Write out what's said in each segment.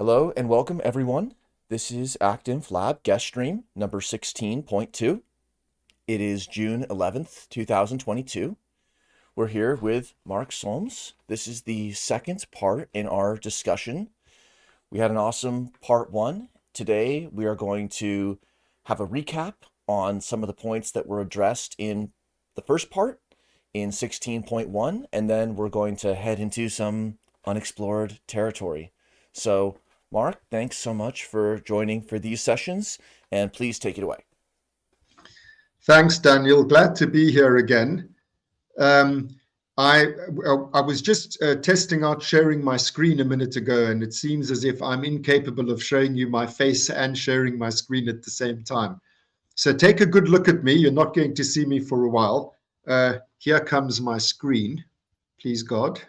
Hello and welcome everyone. This is Active Lab guest stream number 16.2. It is June 11th, 2022. We're here with Mark Solms. This is the second part in our discussion. We had an awesome part one. Today we are going to have a recap on some of the points that were addressed in the first part in 16.1, and then we're going to head into some unexplored territory. So Mark, thanks so much for joining for these sessions, and please take it away. Thanks, Daniel. Glad to be here again. Um, I, I was just uh, testing out sharing my screen a minute ago, and it seems as if I'm incapable of showing you my face and sharing my screen at the same time. So take a good look at me. You're not going to see me for a while. Uh, here comes my screen, please God.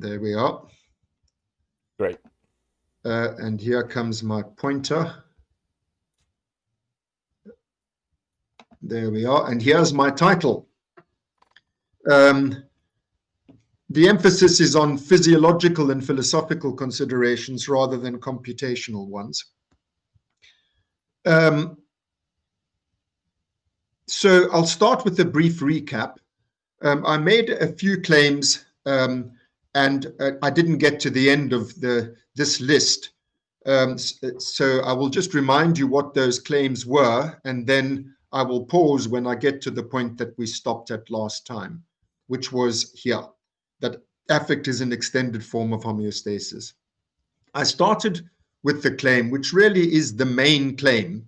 There we are. Great. Uh, and here comes my pointer. There we are. And here's my title. Um, the emphasis is on physiological and philosophical considerations rather than computational ones. Um, so I'll start with a brief recap. Um, I made a few claims um, and uh, I didn't get to the end of the this list. Um, so I will just remind you what those claims were, and then I will pause when I get to the point that we stopped at last time, which was here, that affect is an extended form of homeostasis. I started with the claim, which really is the main claim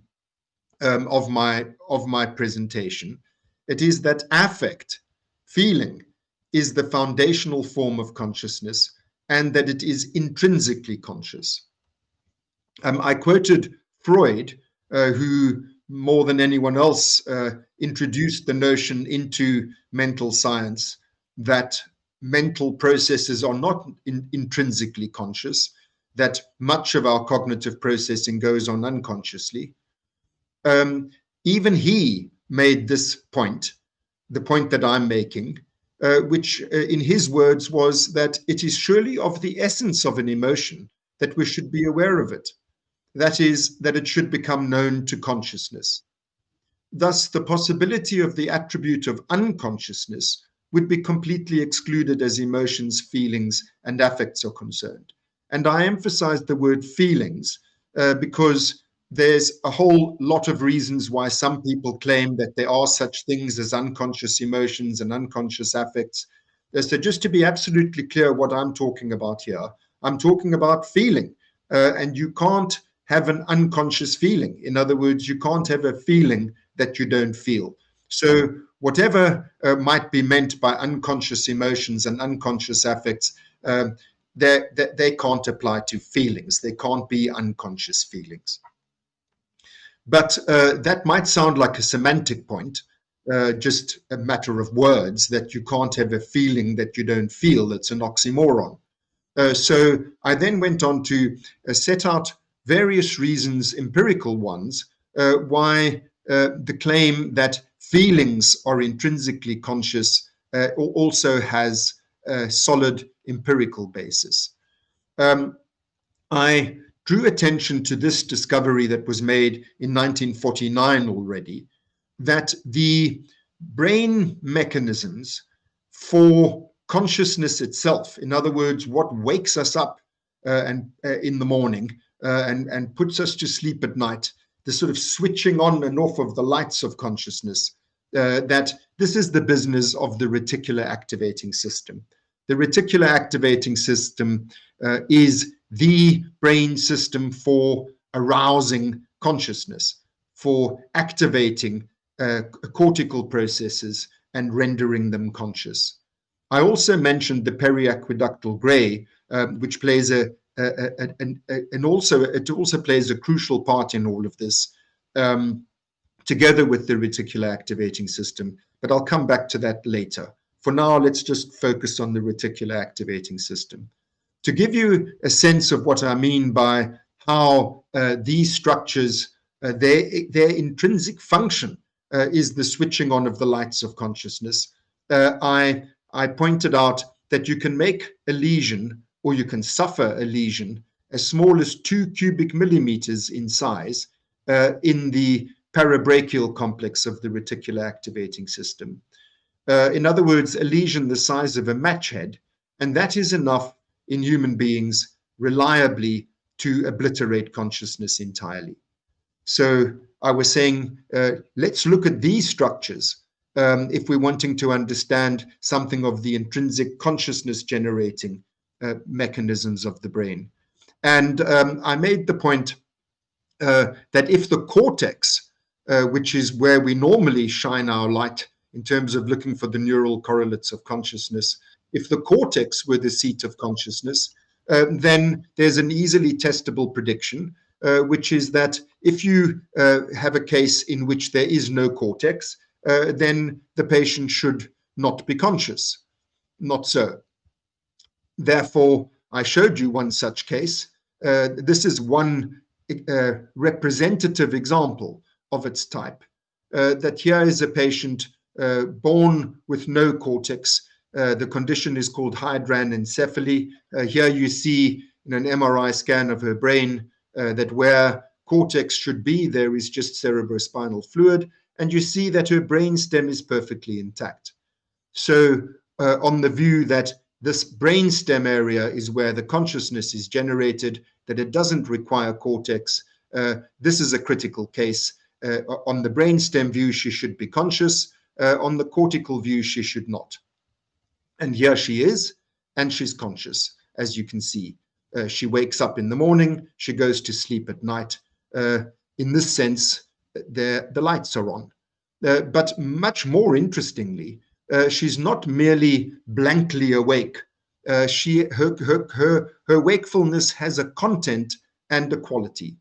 um, of my of my presentation. It is that affect, feeling, is the foundational form of consciousness and that it is intrinsically conscious. Um, I quoted Freud, uh, who more than anyone else uh, introduced the notion into mental science that mental processes are not in, intrinsically conscious, that much of our cognitive processing goes on unconsciously. Um, even he made this point, the point that I'm making, uh, which uh, in his words was that it is surely of the essence of an emotion that we should be aware of it. That is, that it should become known to consciousness. Thus, the possibility of the attribute of unconsciousness would be completely excluded as emotions, feelings, and affects are concerned. And I emphasize the word feelings uh, because there's a whole lot of reasons why some people claim that there are such things as unconscious emotions and unconscious affects. So just to be absolutely clear what I'm talking about here, I'm talking about feeling. Uh, and you can't have an unconscious feeling. In other words, you can't have a feeling that you don't feel. So whatever uh, might be meant by unconscious emotions and unconscious affects, um, they, they can't apply to feelings. They can't be unconscious feelings. But uh, that might sound like a semantic point, uh, just a matter of words, that you can't have a feeling that you don't feel. That's an oxymoron. Uh, so I then went on to uh, set out various reasons, empirical ones, uh, why uh, the claim that feelings are intrinsically conscious also has a solid empirical basis. Um, I drew attention to this discovery that was made in 1949 already, that the brain mechanisms for consciousness itself, in other words, what wakes us up uh, and uh, in the morning uh, and, and puts us to sleep at night, the sort of switching on and off of the lights of consciousness, uh, that this is the business of the reticular activating system. The reticular activating system uh, is the brain system for arousing consciousness, for activating uh, cortical processes and rendering them conscious. I also mentioned the periaqueductal gray, um, which plays a, a, a, a, and also it also plays a crucial part in all of this, um, together with the reticular activating system. But I'll come back to that later. For now, let's just focus on the reticular activating system. To give you a sense of what I mean by how uh, these structures, uh, their, their intrinsic function uh, is the switching on of the lights of consciousness, uh, I, I pointed out that you can make a lesion or you can suffer a lesion as small as two cubic millimeters in size uh, in the parabrachial complex of the reticular activating system. Uh, in other words, a lesion the size of a match head, and that is enough in human beings reliably to obliterate consciousness entirely. So I was saying, uh, let's look at these structures um, if we're wanting to understand something of the intrinsic consciousness generating uh, mechanisms of the brain. And um, I made the point uh, that if the cortex, uh, which is where we normally shine our light in terms of looking for the neural correlates of consciousness, if the cortex were the seat of consciousness, um, then there's an easily testable prediction, uh, which is that if you uh, have a case in which there is no cortex, uh, then the patient should not be conscious. Not so. Therefore, I showed you one such case. Uh, this is one uh, representative example of its type. Uh, that here is a patient born with no cortex. Uh, the condition is called hydranencephaly. here you see in an MRI scan of her brain that where cortex should be, there is just cerebrospinal fluid and you see that her brainstem is perfectly intact. So uh, on the view that this brainstem area is where the consciousness is generated, that it doesn't require cortex, uh, this is a critical case. Uh, on the brainstem view, she should be conscious. Uh, on the cortical view, she should not. And here she is, and she's conscious, as you can see. Uh, she wakes up in the morning, she goes to sleep at night. Uh, in this sense, the, the lights are on. Uh, but much more interestingly, uh, she's not merely blankly awake. Uh, she her, her, her, her wakefulness has a content and a quality.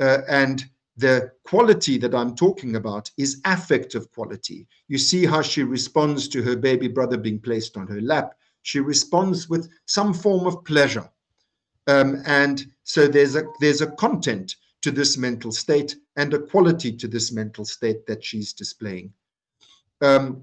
Uh, and the quality that I'm talking about is affective quality. You see how she responds to her baby brother being placed on her lap. She responds with some form of pleasure. Um, and so there's a there's a content to this mental state and a quality to this mental state that she's displaying. Um,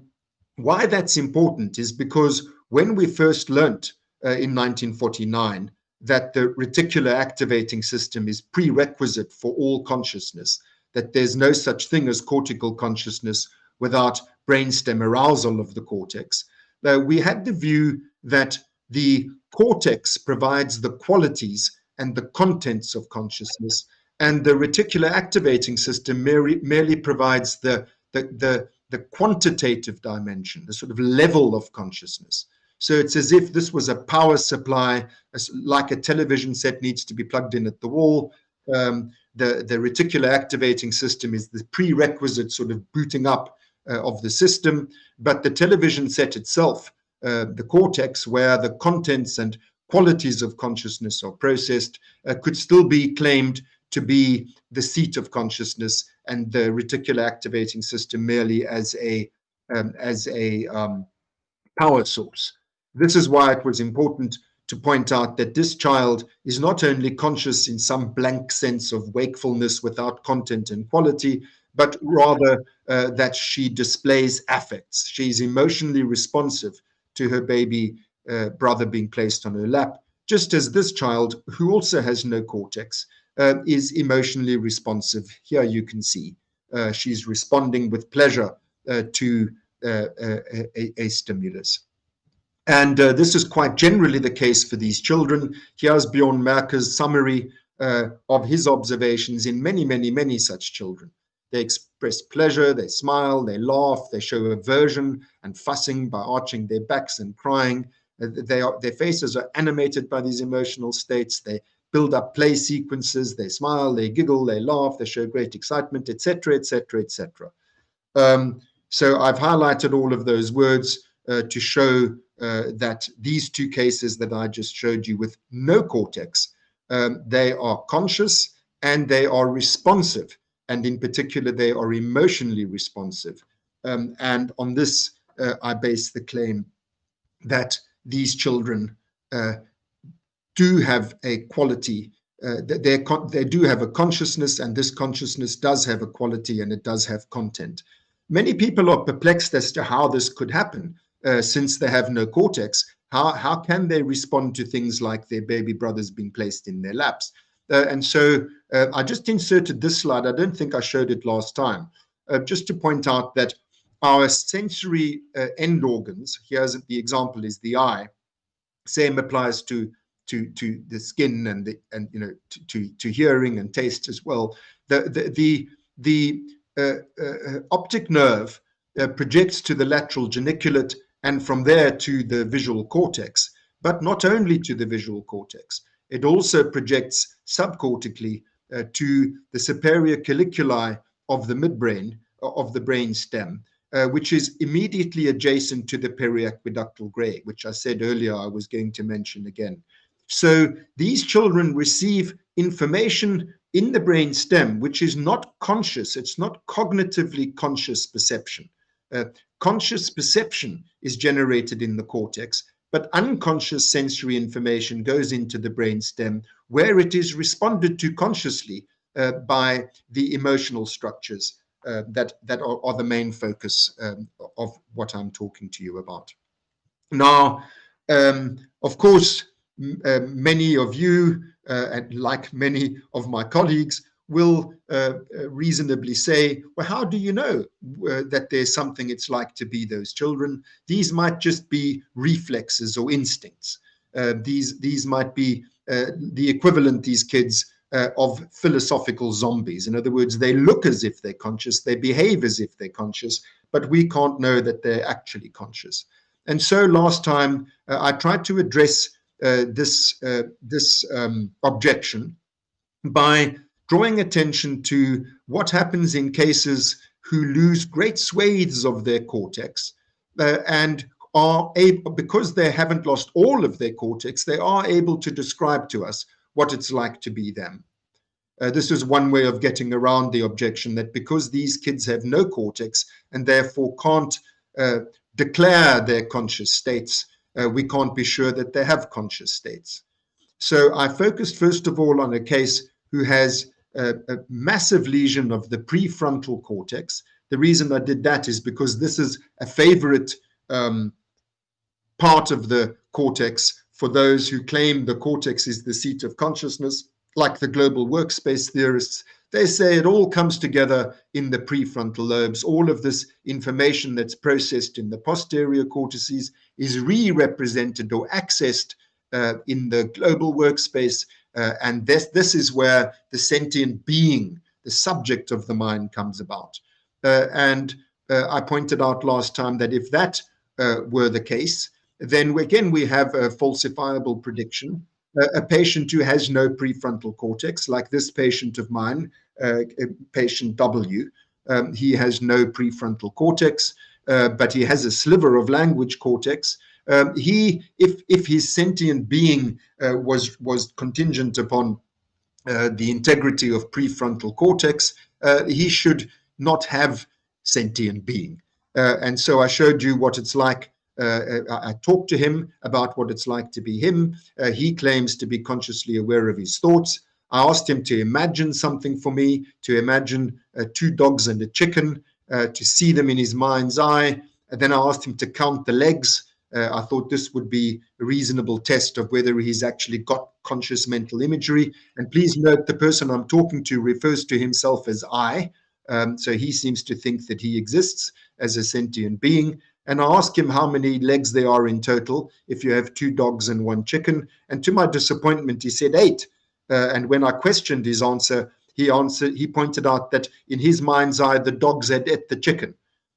why that's important is because when we first learnt uh, in 1949 that the reticular activating system is prerequisite for all consciousness, that there's no such thing as cortical consciousness without brainstem arousal of the cortex, uh, we had the view that the cortex provides the qualities and the contents of consciousness and the reticular activating system merely, merely provides the, the, the, the quantitative dimension, the sort of level of consciousness. So it's as if this was a power supply, like a television set needs to be plugged in at the wall. Um, the, the reticular activating system is the prerequisite sort of booting up uh, of the system. But the television set itself, uh, the cortex, where the contents and qualities of consciousness are processed, uh, could still be claimed to be the seat of consciousness and the reticular activating system merely as a um, as a um, power source. This is why it was important to point out that this child is not only conscious in some blank sense of wakefulness without content and quality, but rather uh, that she displays affects. She's emotionally responsive to her baby uh, brother being placed on her lap, just as this child, who also has no cortex, uh, is emotionally responsive. Here you can see uh, she's responding with pleasure uh, to uh, a, a, stimulus. And uh, this is quite generally the case for these children. Here's Bjorn Merker's summary uh, of his observations in many, many, many such children. They express pleasure, they smile, they laugh, they show aversion and fussing by arching their backs and crying. They are, their faces are animated by these emotional states. They build up play sequences. They smile, they giggle, they laugh, they show great excitement, etc., etc., etc. So I've highlighted all of those words uh, to show uh, that these two cases that I just showed you with no cortex, um, they are conscious and they are responsive. And in particular, they are emotionally responsive. Um, and on this, uh, I base the claim that these children uh, do have a quality. Uh, they they do have a consciousness, and this consciousness does have a quality, and it does have content. Many people are perplexed as to how this could happen, uh, since they have no cortex. How, how can they respond to things like their baby brothers being placed in their laps? Uh, and so uh, I just inserted this slide. I don't think I showed it last time, uh, just to point out that our sensory uh, end organs, here's the example is the eye, same applies to to to the skin and the and you know to to, to hearing and taste as well. The the the, the uh, uh, optic nerve projects to the lateral geniculate and from there to the visual cortex, but not only to the visual cortex. It also projects subcortically uh, to the superior colliculi of the midbrain, uh, of the brain stem, uh, which is immediately adjacent to the periaqueductal gray, which I said earlier I was going to mention again. So these children receive information in the brain stem, which is not conscious, it's not cognitively conscious perception. Uh, conscious perception is generated in the cortex, but unconscious sensory information goes into the brain stem where it is responded to consciously uh, by the emotional structures uh, that, that are, are, the main focus um, of what I'm talking to you about. Now, um, of course, uh, many of you, uh, and like many of my colleagues, will uh, uh, reasonably say, well, how do you know uh, that there's something it's like to be those children? These might just be reflexes or instincts. Uh, these, these might be uh, the equivalent, these kids, uh, of philosophical zombies. In other words, they look as if they're conscious, they behave as if they're conscious, but we can't know that they're actually conscious. And so last time I tried to address this, this um, objection by drawing attention to what happens in cases who lose great swathes of their cortex uh, and are able, because they haven't lost all of their cortex, they are able to describe to us what it's like to be them. Uh, this is one way of getting around the objection that because these kids have no cortex and therefore can't uh, declare their conscious states, uh, we can't be sure that they have conscious states. So I focused first of all on a case who has a, a massive lesion of the prefrontal cortex. The reason I did that is because this is a favorite um, part of the cortex for those who claim the cortex is the seat of consciousness, like the global workspace theorists. They say it all comes together in the prefrontal lobes. All of this information that's processed in the posterior cortices is re-represented or accessed uh, in the global workspace uh, and this, this is where the sentient being, the subject of the mind comes about. Uh, and uh, I pointed out last time that if that uh, were the case, then again, we have a falsifiable prediction. a patient who has no prefrontal cortex, like this patient of mine, uh, patient W, um, he has no prefrontal cortex, uh, but he has a sliver of language cortex, um, he, if if his sentient being uh, was was contingent upon uh, the integrity of prefrontal cortex, uh, he should not have sentient being. Uh, and so I showed you what it's like. Uh, I, I talked to him about what it's like to be him. Uh, he claims to be consciously aware of his thoughts. I asked him to imagine something for me, to imagine two dogs and a chicken, to see them in his mind's eye. And then I asked him to count the legs uh, I thought this would be a reasonable test of whether he's actually got conscious mental imagery. And please note the person I'm talking to refers to himself as I. Um, so he seems to think that he exists as a sentient being. And I ask him how many legs there are in total if you have two dogs and one chicken. And to my disappointment, he said eight. Uh, and when I questioned his answer, he answered. He pointed out that in his mind's eye, the dogs had ate the chicken.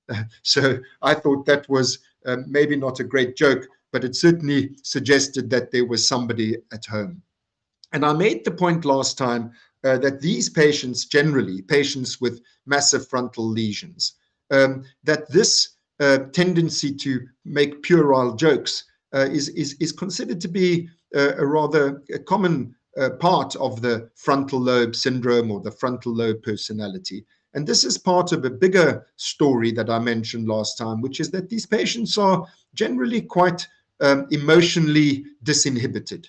Uh, so I thought that was um, maybe not a great joke, but it certainly suggested that there was somebody at home. And I made the point last time uh, that these patients, generally patients with massive frontal lesions, um, that this uh, tendency to make puerile jokes uh, is, is, is considered to be uh, a rather a common uh, part of the frontal lobe syndrome or the frontal lobe personality. And this is part of a bigger story that I mentioned last time, which is that these patients are generally quite um, emotionally disinhibited.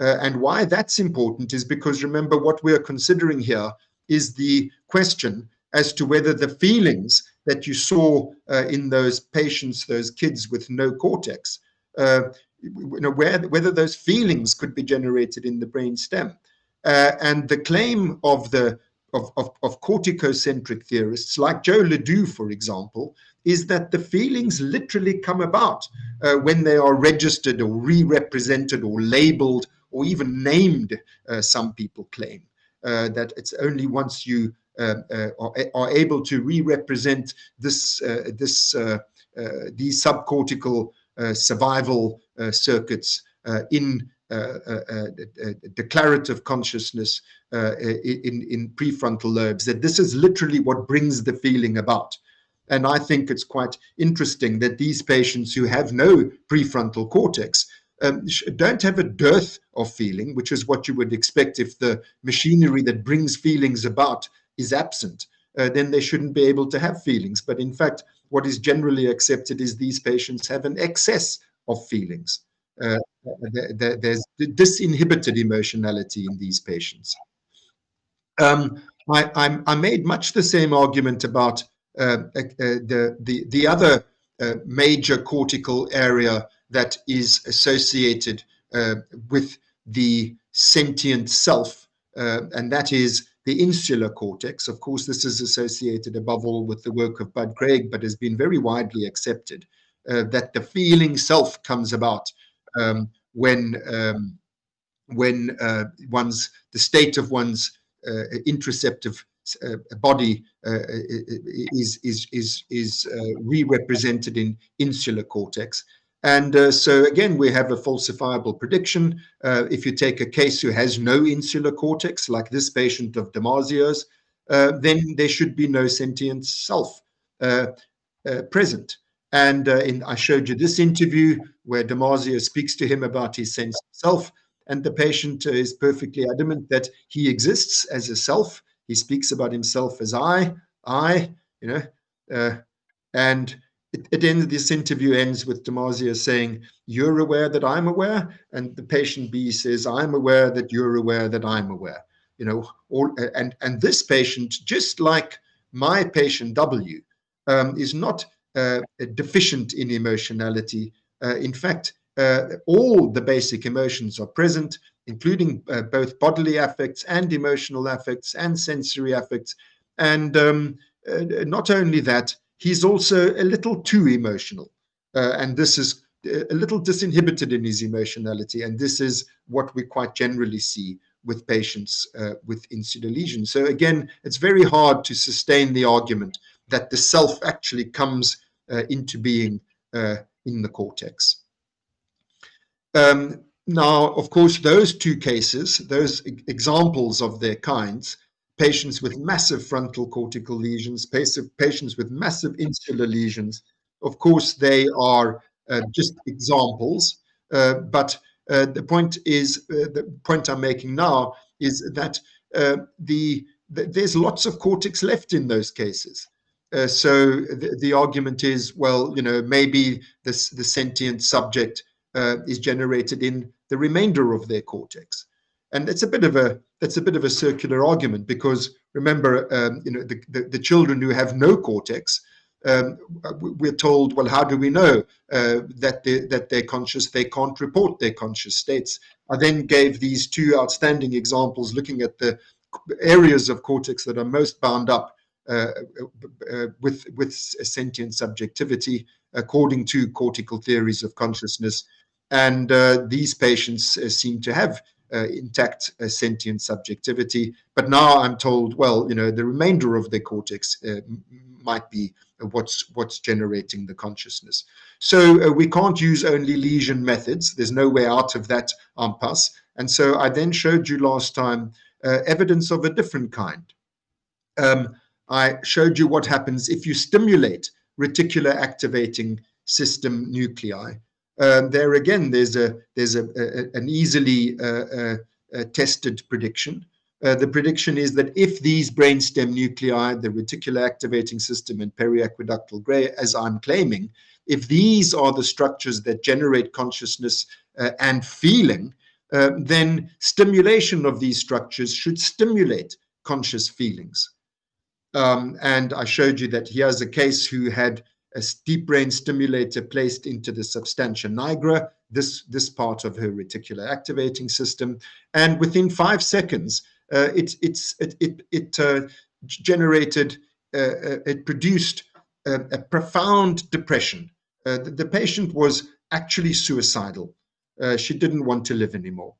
Uh, and why that's important is because remember what we're considering here is the question as to whether the feelings that you saw uh, in those patients, those kids with no cortex, uh, you know, where, whether those feelings could be generated in the brain stem. Uh, and the claim of the of, of, of corticocentric theorists like Joe LeDoux, for example, is that the feelings literally come about uh, when they are registered or re-represented or labeled or even named, uh, some people claim. Uh, that it's only once you uh, uh, are, are, able to re-represent this, uh, this, these subcortical survival circuits in Uh, uh, uh, declarative consciousness in, in prefrontal lobes, that this is literally what brings the feeling about. And I think it's quite interesting that these patients who have no prefrontal cortex um, don't have a dearth of feeling, which is what you would expect if the machinery that brings feelings about is absent. Uh, then they shouldn't be able to have feelings. But in fact, what is generally accepted is these patients have an excess of feelings. Uh, there, there's disinhibited emotionality in these patients. Um, I, I, I, made much the same argument about uh, uh, the, the, the other uh, major cortical area that is associated uh, with the sentient self, uh, and that is the insular cortex. Of course, this is associated above all with the work of Bud Craig, but has been very widely accepted uh, that the feeling self comes about um, when um, when uh, one's the state of one's uh, interoceptive uh, body uh, is is is is uh, re-represented in insular cortex and uh, so again, we have a falsifiable prediction. If you take a case who has no insular cortex, like this patient of Damasio's, then there should be no sentient self present. And uh, in, I showed you this interview where Damasio speaks to him about his sense of self, and the patient is perfectly adamant that he exists as a self. He speaks about himself as I, I, you know, and it, it ends, this interview ends with Damasio saying, you're aware that I'm aware. And the patient B says, I'm aware that you're aware that I'm aware. You know, all, and, and this patient, just like my patient W, um, is not uh, deficient in emotionality. Uh, in fact, uh, all the basic emotions are present, including uh, both bodily affects and emotional affects and sensory affects. And um, uh, not only that, he's also a little too emotional. Uh, and this is a little disinhibited in his emotionality. And this is what we quite generally see with patients uh, with insular lesions. So again, it's very hard to sustain the argument that the self actually comes uh, into being uh, in the cortex. Um, now, of course, those two cases, those examples of their kinds, patients with massive frontal cortical lesions, patients with massive insular lesions. Of course, they are uh, just examples, uh, but uh, the point is, uh, the point I'm making now is that the, the, there's lots of cortex left in those cases. Uh, so the, the, argument is, well, you know, maybe this, the sentient subject is generated in the remainder of their cortex. And it's a bit of a that's a bit of a circular argument because remember um, you know the, the, the, children who have no cortex um, we're told well how do we know uh, that they that they're conscious? They can't report their conscious states. I then gave these two outstanding examples looking at the areas of cortex that are most bound up uh, uh, with with sentient subjectivity according to cortical theories of consciousness and uh, these patients uh, seem to have uh, intact uh, sentient subjectivity. But now I'm told, well, you know, the remainder of the cortex uh, might be what's what's generating the consciousness. So uh, we can't use only lesion methods. There's no way out of that impasse. And so I then showed you last time uh, evidence of a different kind. Um, I showed you what happens if you stimulate reticular activating system nuclei um, there again, there's a there's a, a an easily uh, uh, uh tested prediction. Uh, the prediction is that if these brainstem nuclei, the reticular activating system and periaqueductal gray, as I'm claiming, if these are the structures that generate consciousness uh, and feeling, uh, then stimulation of these structures should stimulate conscious feelings. Um, and I showed you that here's a case who had a deep brain stimulator placed into the substantia nigra, this, this part of her reticular activating system. And within five seconds, uh, it, it's, it, it, it uh, generated, uh, uh it produced a, a profound depression. Uh, the, the, patient was actually suicidal. Uh, she didn't want to live anymore.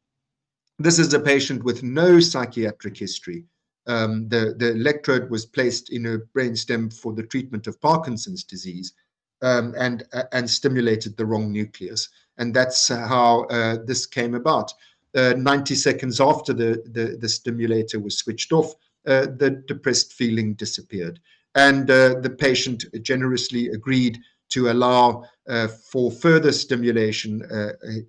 This is a patient with no psychiatric history. Um, the, the electrode was placed in her brainstem for the treatment of Parkinson's disease um, and, uh, and stimulated the wrong nucleus. And that's how uh, this came about. Uh, 90 seconds after the, the, the, stimulator was switched off, uh, the depressed feeling disappeared. And uh, the patient generously agreed to allow uh, for further stimulation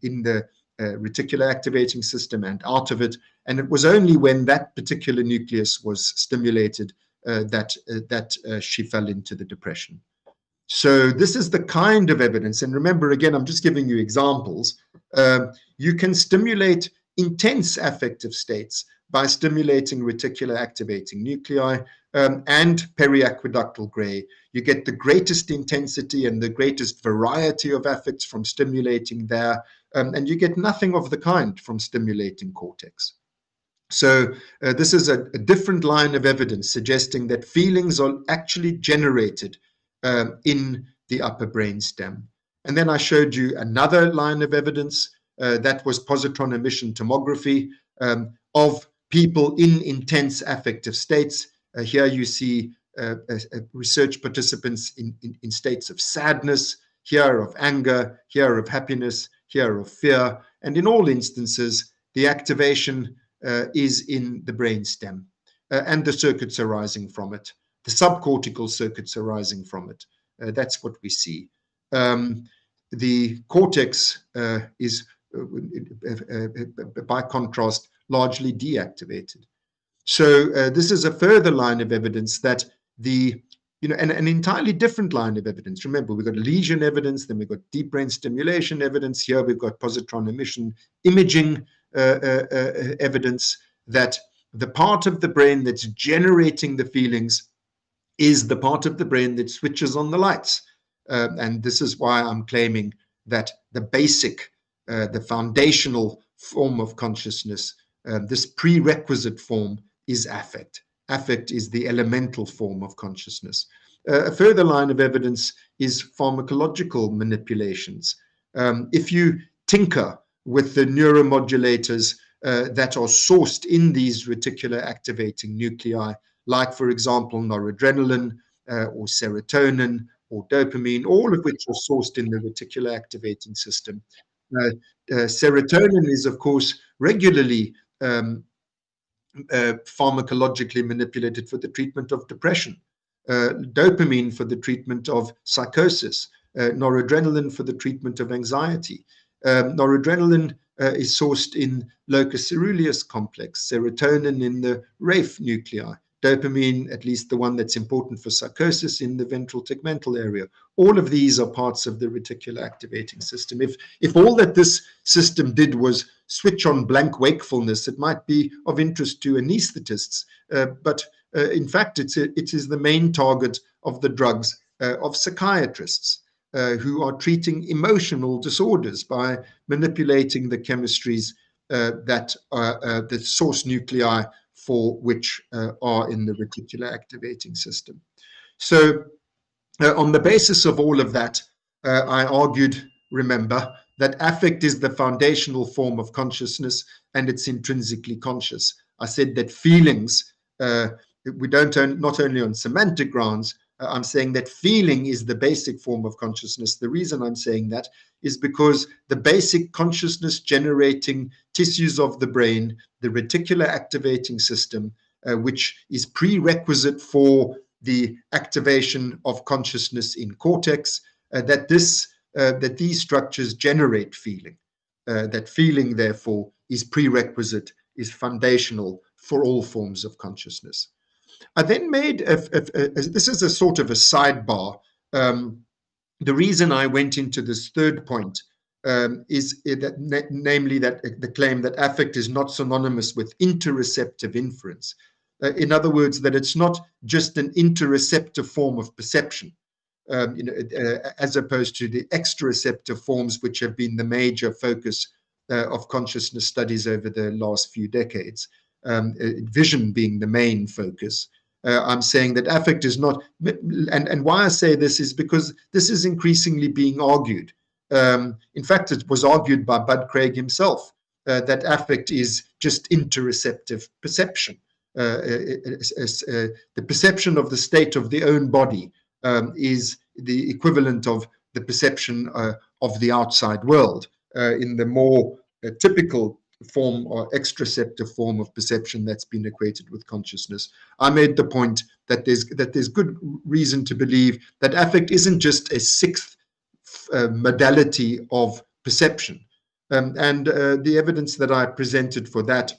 in the uh, reticular activating system and out of it. And it was only when that particular nucleus was stimulated uh, that, uh, that uh, she fell into the depression. So this is the kind of evidence. And remember, again, I'm just giving you examples. Um, you can stimulate intense affective states by stimulating reticular activating nuclei um, and periaqueductal gray. You get the greatest intensity and the greatest variety of affects from stimulating there, um, and you get nothing of the kind from stimulating cortex. So uh, this is a, a, different line of evidence suggesting that feelings are actually generated um, in the upper brain stem. And then I showed you another line of evidence uh, that was positron emission tomography um, of people in intense affective states. Uh, here you see uh, research participants in, in, in, states of sadness, here of anger, here of happiness, here of fear. And in all instances, the activation uh, is in the brain stem uh, and the circuits arising from it. The subcortical circuits arising from it. Uh, that's what we see. Um, the cortex uh, is, by contrast, largely deactivated. So uh, this is a further line of evidence that the, you know, an, an entirely different line of evidence. Remember, we've got lesion evidence, then we've got deep brain stimulation evidence. Here we've got positron emission imaging uh, uh, uh, evidence that the part of the brain that's generating the feelings is the part of the brain that switches on the lights. Uh, and this is why I'm claiming that the basic, uh, the foundational form of consciousness uh, this prerequisite form is affect. Affect is the elemental form of consciousness. Uh, a further line of evidence is pharmacological manipulations. Um, if you tinker with the neuromodulators uh, that are sourced in these reticular activating nuclei, like, for example, noradrenaline uh, or serotonin or dopamine, all of which are sourced in the reticular activating system. Uh, uh, serotonin is, of course, regularly um, uh, pharmacologically manipulated for the treatment of depression, uh, dopamine for the treatment of psychosis, uh, noradrenaline for the treatment of anxiety. Um, noradrenaline uh, is sourced in locus coeruleus complex, serotonin in the raphe nuclei, dopamine, at least the one that's important for psychosis in the ventral tegmental area. All of these are parts of the reticular activating system. If, if all that this system did was switch on blank wakefulness, it might be of interest to anesthetists. Uh, but uh, in fact, it's a, it is the main target of the drugs uh, of psychiatrists uh, who are treating emotional disorders by manipulating the chemistries uh, that uh, the source nuclei for which uh, are in the reticular activating system. So uh, on the basis of all of that, uh, I argued, remember, that affect is the foundational form of consciousness and it's intrinsically conscious. I said that feelings, uh, we don't not only on semantic grounds, I'm saying that feeling is the basic form of consciousness. The reason I'm saying that is because the basic consciousness generating tissues of the brain, the reticular activating system, uh, which is prerequisite for the activation of consciousness in cortex, uh, that this uh, that these structures generate feeling. Uh, that feeling, therefore, is prerequisite, is foundational for all forms of consciousness. I then made, a, a, a, this is a sort of a sidebar. Um, the reason I went into this third point um, is that, namely that uh, the claim that affect is not synonymous with interoceptive inference. Uh, in other words, that it's not just an interoceptive form of perception. um, you know, uh, as opposed to the exteroceptive forms, which have been the major focus of consciousness studies over the last few decades. Um, uh, vision being the main focus. Uh, I'm saying that affect is not, and, and why I say this is because this is increasingly being argued. Um, in fact, it was argued by Bud Craig himself uh, that affect is just interoceptive perception. Uh, uh, uh, the perception of the state of the own body um, is the equivalent of the perception of the outside world in the more typical form or extraceptive form of perception that's been equated with consciousness. I made the point that there's that there's good reason to believe that affect isn't just a sixth uh, modality of perception. Um, and uh, the evidence that I presented for that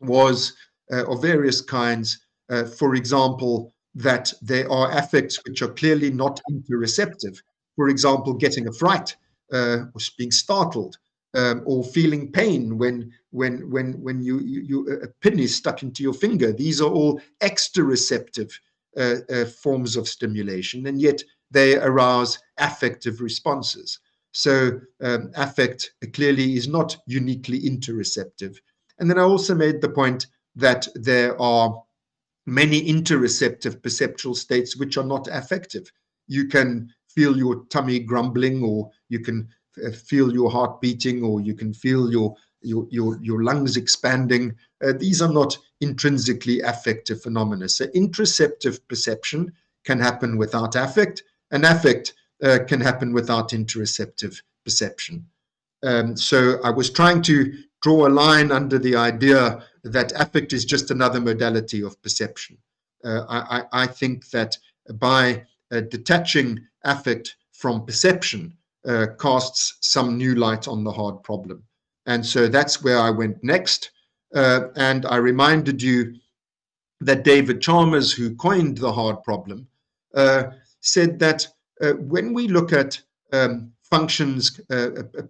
was uh, of various kinds. Uh, for example, that there are affects which are clearly not interoceptive. For example, getting a fright uh, or being startled um, or feeling pain when when when when you, you, you, a pin is stuck into your finger. These are all exteroceptive uh, uh, forms of stimulation, and yet they arouse affective responses. So um, affect clearly is not uniquely interoceptive. And then I also made the point that there are many interoceptive perceptual states which are not affective. You can feel your tummy grumbling, or you can feel your heart beating, or you can feel your your your, your lungs expanding. Uh, these are not intrinsically affective phenomena. So interoceptive perception can happen without affect, and affect uh, can happen without interoceptive perception. Um, so I was trying to draw a line under the idea that affect is just another modality of perception. Uh, I, I, think that by uh, detaching affect from perception uh, casts some new light on the hard problem. And so that's where I went next. Uh, and I reminded you that David Chalmers, who coined the hard problem, uh, said that uh, when we look at um, functions,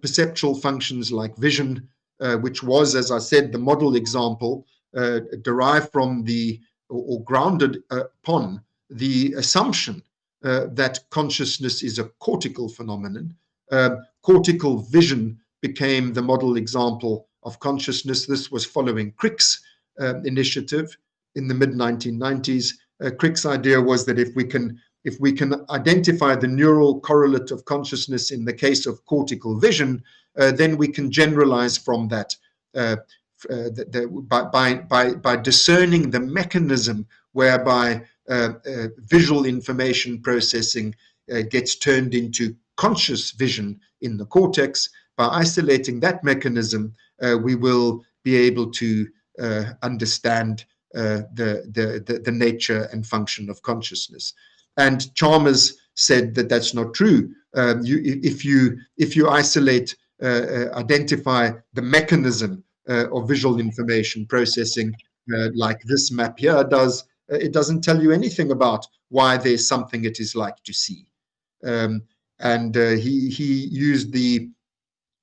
perceptual functions like vision, uh, which was, as I said, the model example uh, derived from the or, or grounded upon the assumption uh, that consciousness is a cortical phenomenon. Um, cortical vision became the model example of consciousness. This was following Crick's um, initiative in the mid 1990s. Uh, Crick's idea was that if we can if we can identify the neural correlate of consciousness in the case of cortical vision, uh, then we can generalize from that uh, uh, the, the, by, by, by discerning the mechanism whereby uh, uh, visual information processing uh, gets turned into conscious vision in the cortex. By isolating that mechanism, we will be able to understand the, the, the, the nature and function of consciousness. And Chalmers said that that's not true. Um, you, if you if you isolate, uh, uh, identify the mechanism uh, of visual information processing, uh, like this map here does, uh, it doesn't tell you anything about why there's something it is like to see. Um, and uh, he he used the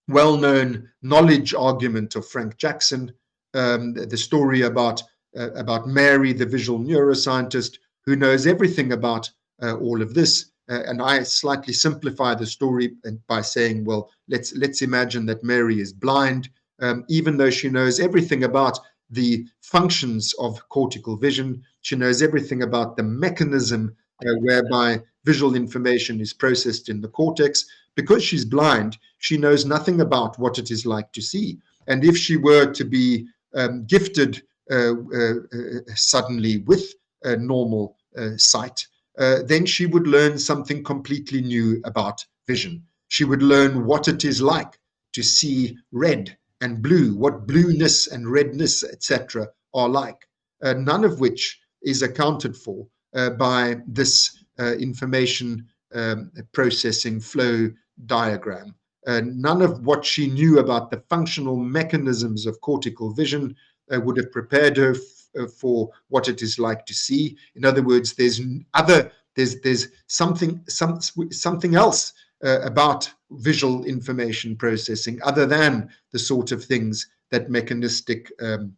well-known knowledge argument of Frank Jackson, um, the, story about about Mary, the visual neuroscientist, who knows everything about uh, all of this. Uh, and I slightly simplify the story by saying, well, let's let's imagine that Mary is blind, um, even though she knows everything about the functions of cortical vision. She knows everything about the mechanism uh, whereby visual information is processed in the cortex. Because she's blind, she knows nothing about what it is like to see. And if she were to be um, gifted uh, uh, uh suddenly with normal sight, uh, then she would learn something completely new about vision. She would learn what it is like to see red and blue, what blueness and redness, etc., are like, uh, none of which is accounted for uh, by this uh, information um, processing flow diagram. Uh, none of what she knew about the functional mechanisms of cortical vision would have prepared her uh, for what it is like to see. In other words, there's other there's there's something some something else uh, about visual information processing other than the sort of things that mechanistic um,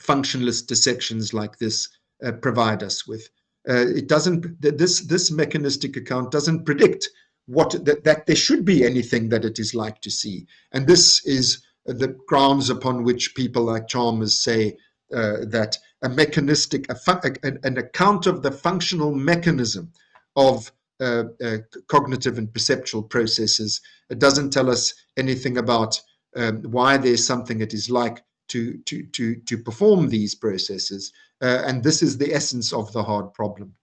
functionalist dissections like this uh, provide us with. Uh, it doesn't, this, this mechanistic account doesn't predict what that, that there should be anything that it is like to see. And this is the grounds upon which people like Chalmers say uh, that a mechanistic, a an account of the functional mechanism of uh, uh, cognitive and perceptual processes. It doesn't tell us anything about um, why there's something it is like to, to, to, to perform these processes. Uh, and this is the essence of the hard problem.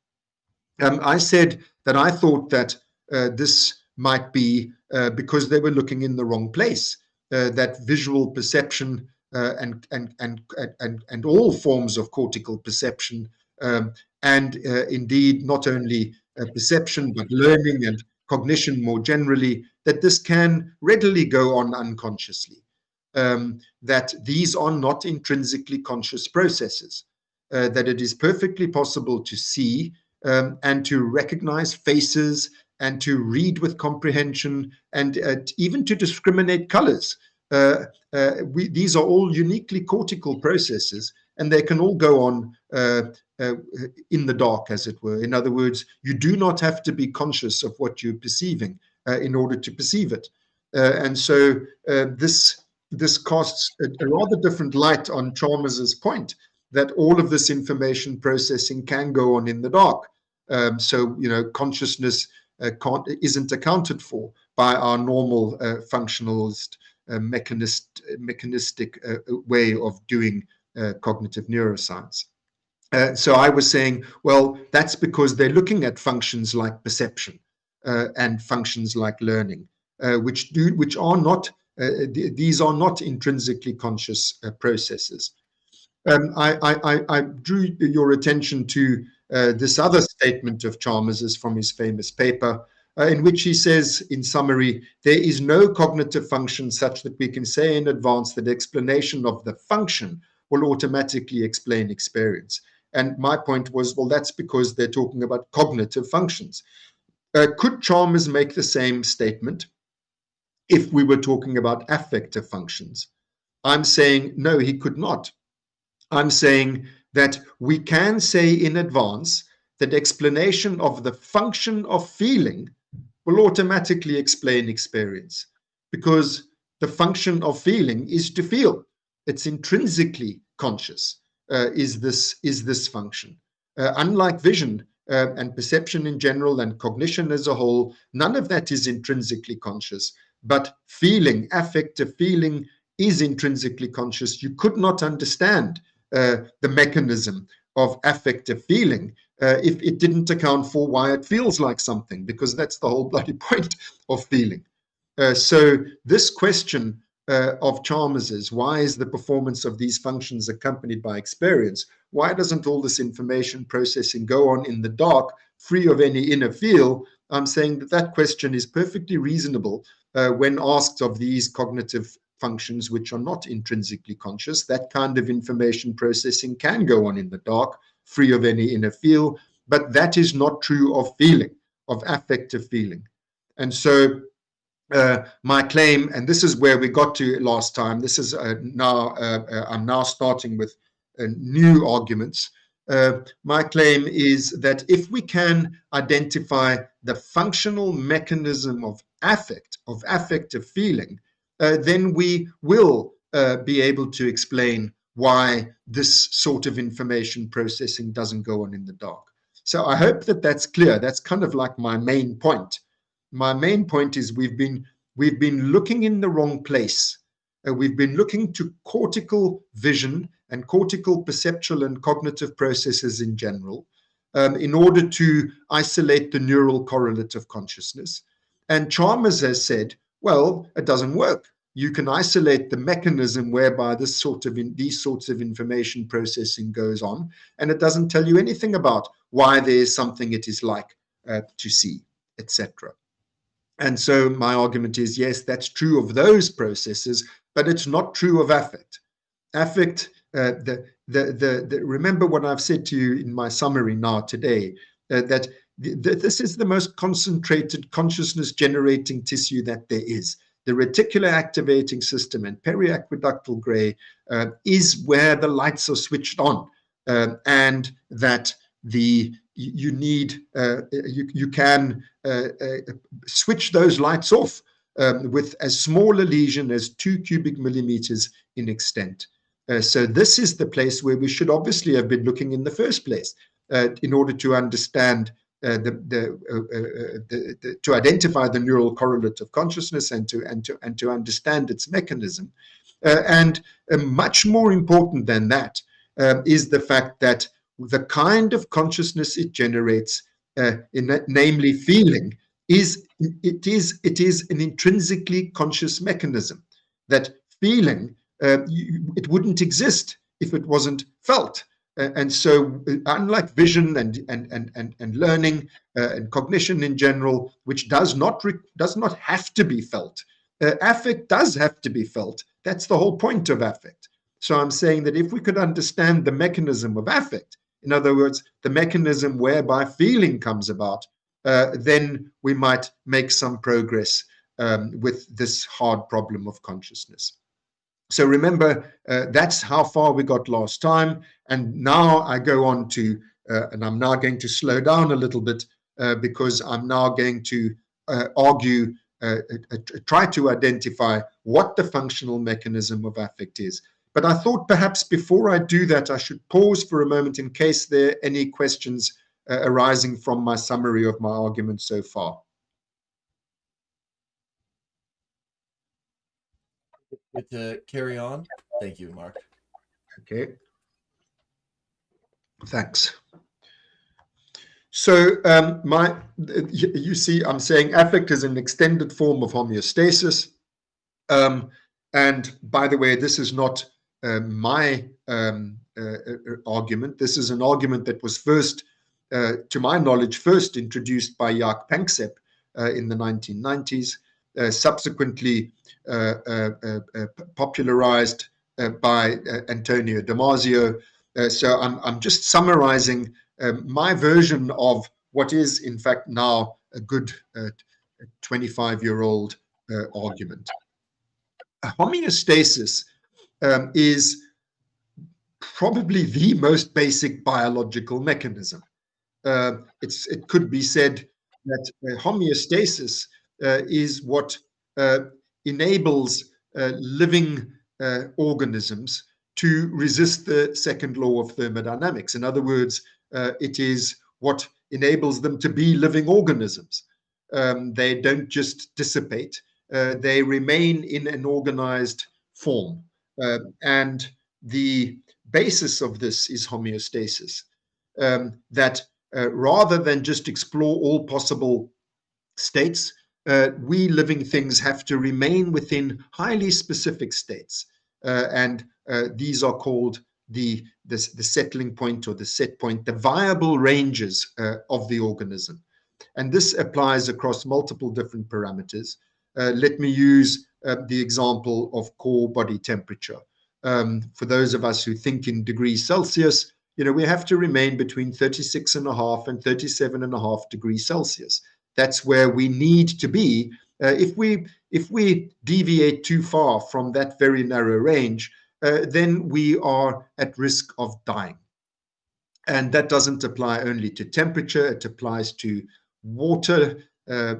Um, I said that I thought that uh, this might be uh, because they were looking in the wrong place, uh, that visual perception and, and, and, and, and all forms of cortical perception um, and indeed not only perception but learning and cognition more generally, that this can readily go on unconsciously. Um, that these are not intrinsically conscious processes, uh, that it is perfectly possible to see um, and to recognize faces and to read with comprehension and uh, even to discriminate colors. Uh, uh, we, these are all uniquely cortical processes and they can all go on uh, uh, in the dark, as it were. In other words, you do not have to be conscious of what you're perceiving in order to perceive it. and so this this casts a, a rather different light on Chalmers's point that all of this information processing can go on in the dark. Um, so, you know, consciousness uh, isn't accounted for by our normal uh, functionalist, uh, mechanist, mechanistic uh, way of doing uh, cognitive neuroscience. Uh, so I was saying, well, that's because they're looking at functions like perception and functions like learning, which do which are not th these are not intrinsically conscious processes. Um, I, I, I, drew your attention to uh, this other statement of Chalmers's from his famous paper, uh, in which he says, in summary, there is no cognitive function such that we can say in advance that explanation of the function will automatically explain experience. And my point was, well, that's because they're talking about cognitive functions. Uh, could Chalmers make the same statement if we were talking about affective functions? I'm saying, no, he could not. I'm saying that we can say in advance that explanation of the function of feeling will automatically explain experience because the function of feeling is to feel. It's intrinsically conscious uh, is this is this function. Uh, unlike vision uh, and perception in general and cognition as a whole, none of that is intrinsically conscious. But feeling, affective feeling, is intrinsically conscious. You could not understand the mechanism of affective feeling uh, if it didn't account for why it feels like something, because that's the whole bloody point of feeling. Uh, so this question uh, of Chalmers's, why is the performance of these functions accompanied by experience? Why doesn't all this information processing go on in the dark, free of any inner feel? I'm saying that that question is perfectly reasonable uh, when asked of these cognitive functions which are not intrinsically conscious. That kind of information processing can go on in the dark, free of any inner feel, but that is not true of feeling, of affective feeling. And so uh, my claim, and this is where we got to last time, this is uh, now, uh, uh I'm now starting with uh, new arguments. Uh, my claim is that if we can identify the functional mechanism of affect, of affective feeling, then we will uh, be able to explain why this sort of information processing doesn't go on in the dark. So I hope that that's clear. That's kind of like my main point. My main point is we've been we've been looking in the wrong place. Uh, we've been looking to cortical vision and cortical perceptual and cognitive processes in general um, in order to isolate the neural correlate of consciousness. And Chalmers has said, well, it doesn't work. You can isolate the mechanism whereby this sort of in, these sorts of information processing goes on, and it doesn't tell you anything about why there is something it is like uh, to see, etc. And so my argument is, yes, that's true of those processes, but it's not true of affect. Affect, uh, the, the, the, the, remember what I've said to you in my summary now today, uh, that this is the most concentrated consciousness generating tissue that there is. The reticular activating system and periaqueductal gray uh, is where the lights are switched on uh, and that the you need uh, you you can uh, uh, switch those lights off um, with as small a lesion as two cubic millimeters in extent. Uh, so this is the place where we should obviously have been looking in the first place in order to understand uh, the, the, the, the, to identify the neural correlate of consciousness and to and to and to understand its mechanism. and much more important than that um, is the fact that the kind of consciousness it generates, uh, in that, namely feeling, is it is it is an intrinsically conscious mechanism. That feeling uh, you, it wouldn't exist if it wasn't felt. And so, uh, unlike vision and and and and, and learning uh, and cognition in general, which does not does not have to be felt, uh, affect does have to be felt. That's the whole point of affect. So I'm saying that if we could understand the mechanism of affect, in other words, the mechanism whereby feeling comes about, uh, then we might make some progress um, with this hard problem of consciousness. So remember, uh, that's how far we got last time. And now I go on to, uh, and I'm now going to slow down a little bit uh, because I'm now going to uh, argue, uh, try to identify what the functional mechanism of affect is. But I thought perhaps before I do that, I should pause for a moment in case there are any questions uh, arising from my summary of my argument so far. Good to carry on. Thank you, Mark. Okay. Thanks. So um, my, you see, I'm saying affect is an extended form of homeostasis. Um, and by the way, this is not uh, my um, uh, uh, argument. This is an argument that was first, to my knowledge, first introduced by Jaak Panksepp in the 1990s, subsequently popularized by Antonio Damasio. so I'm, I'm just summarizing um, my version of what is, in fact, now a good 25 year old uh, argument. Homeostasis um, is probably the most basic biological mechanism. Uh, it could be said that uh, homeostasis uh, is what uh, enables uh, living uh, organisms to resist the second law of thermodynamics. In other words, it is what enables them to be living organisms. Um, they don't just dissipate, they remain in an organized form. Uh, and the basis of this is homeostasis, um, that uh, rather than just explore all possible states, uh, we living things have to remain within highly specific states. Uh, and uh, these are called the, the, the, settling point or the set point, the viable ranges uh, of the organism. And this applies across multiple different parameters. let me use uh, the example of core body temperature. Um, for those of us who think in degrees Celsius, you know, we have to remain between 36 and a half and 37 and a half degrees Celsius. That's where we need to be. Uh, if we if we deviate too far from that very narrow range, uh, then we are at risk of dying. And that doesn't apply only to temperature, it applies to water, uh,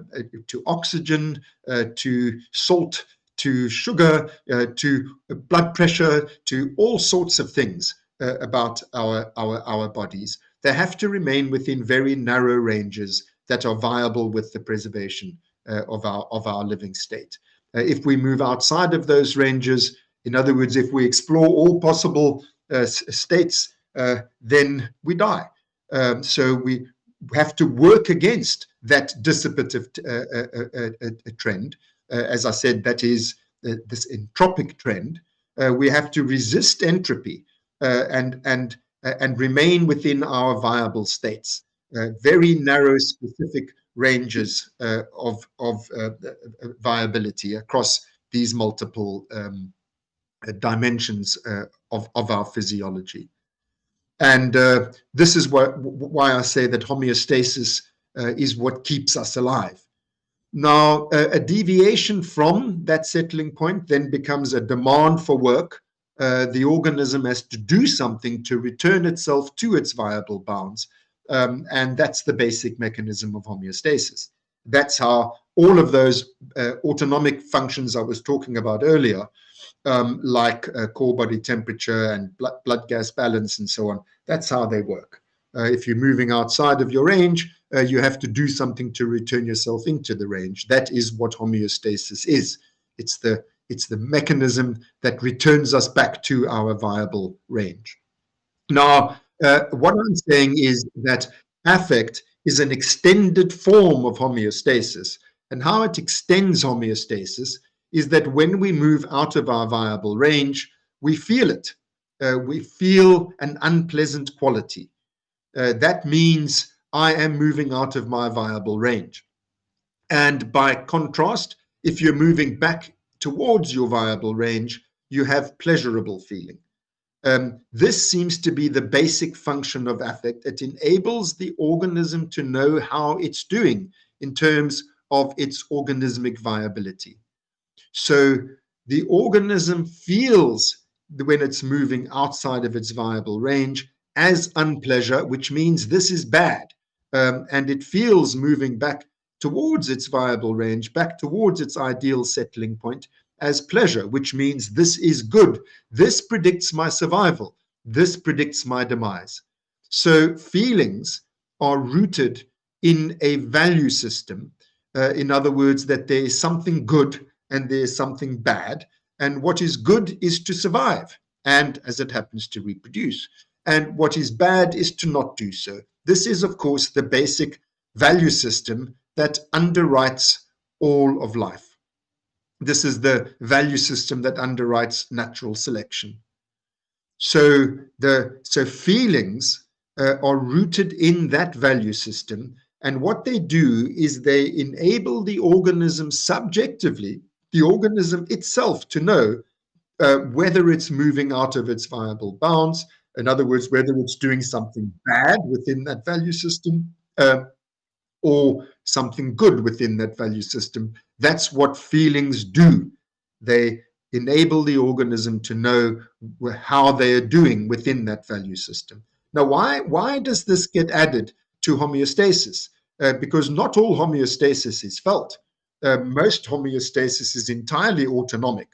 to oxygen, uh, to salt, to sugar, uh, to blood pressure, to all sorts of things uh, about our, our, our bodies. They have to remain within very narrow ranges that are viable with the preservation uh, of, our, of our living state. Uh, if we move outside of those ranges, in other words, if we explore all possible uh, states, uh, then we die. Um, so we have to work against that dissipative trend uh, as I said, that is uh, this entropic trend, uh, we have to resist entropy and and and remain within our viable states. Very narrow, specific ranges of of viability across these multiple um, dimensions of of our physiology. And uh, this is what, why I say that homeostasis uh, is what keeps us alive. Now, a, a, deviation from that settling point then becomes a demand for work. Uh, the organism has to do something to return itself to its viable bounds. Um, and that's the basic mechanism of homeostasis. That's how all of those uh, autonomic functions I was talking about earlier, um, like uh, core body temperature and blood, blood, gas balance and so on, that's how they work. Uh, if you're moving outside of your range, uh, you have to do something to return yourself into the range. That is what homeostasis is. It's the it's the mechanism that returns us back to our viable range. Now, uh, what I'm saying is that affect is an extended form of homeostasis. And how it extends homeostasis is that when we move out of our viable range, we feel it. Uh, we feel an unpleasant quality. Uh, that means I am moving out of my viable range. And by contrast, if you're moving back towards your viable range, you have pleasurable feeling. Um, this seems to be the basic function of affect. It enables the organism to know how it's doing in terms of its organismic viability. So the organism feels when it's moving outside of its viable range as unpleasure, which means this is bad. Um, and it feels moving back towards its viable range, back towards its ideal settling point, as pleasure, which means this is good. This predicts my survival. This predicts my demise. So feelings are rooted in a value system. Uh, in other words, that there is something good and there is something bad. And what is good is to survive and, as it happens, to reproduce. And what is bad is to not do so. This is, of course, the basic value system that underwrites all of life. This is the value system that underwrites natural selection. So the so feelings uh, are rooted in that value system, and what they do is they enable the organism subjectively, the organism itself, to know uh, whether it's moving out of its viable bounds. In other words, whether it's doing something bad within that value system, uh, or something good within that value system. That's what feelings do. They enable the organism to know how they are doing within that value system. Now, why, why does this get added to homeostasis? Uh, because not all homeostasis is felt. Uh, most homeostasis is entirely autonomic.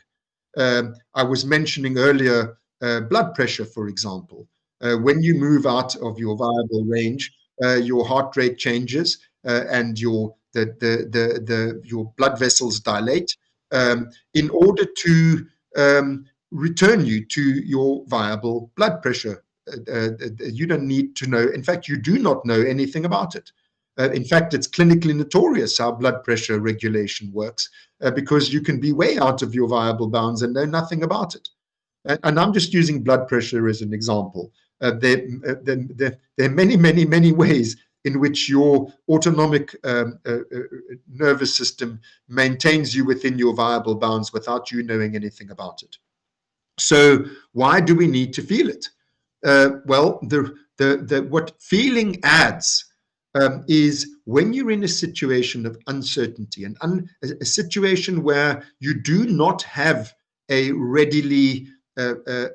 Um, I was mentioning earlier uh, blood pressure, for example. Uh, when you move out of your viable range, uh, your heart rate changes, uh, and your the, the, the, the, your blood vessels dilate um, in order to um, return you to your viable blood pressure. Uh, uh, uh, you don't need to know. In fact, you do not know anything about it. Uh, in fact, it's clinically notorious how blood pressure regulation works uh, because you can be way out of your viable bounds and know nothing about it. And, and I'm just using blood pressure as an example. There There, there, there, are many, many, many ways in which your autonomic um, uh, uh, nervous system maintains you within your viable bounds without you knowing anything about it. So why do we need to feel it? Uh, well, the, the, the, what feeling adds um, is when you're in a situation of uncertainty and un, a, situation where you do not have a readily uh, uh,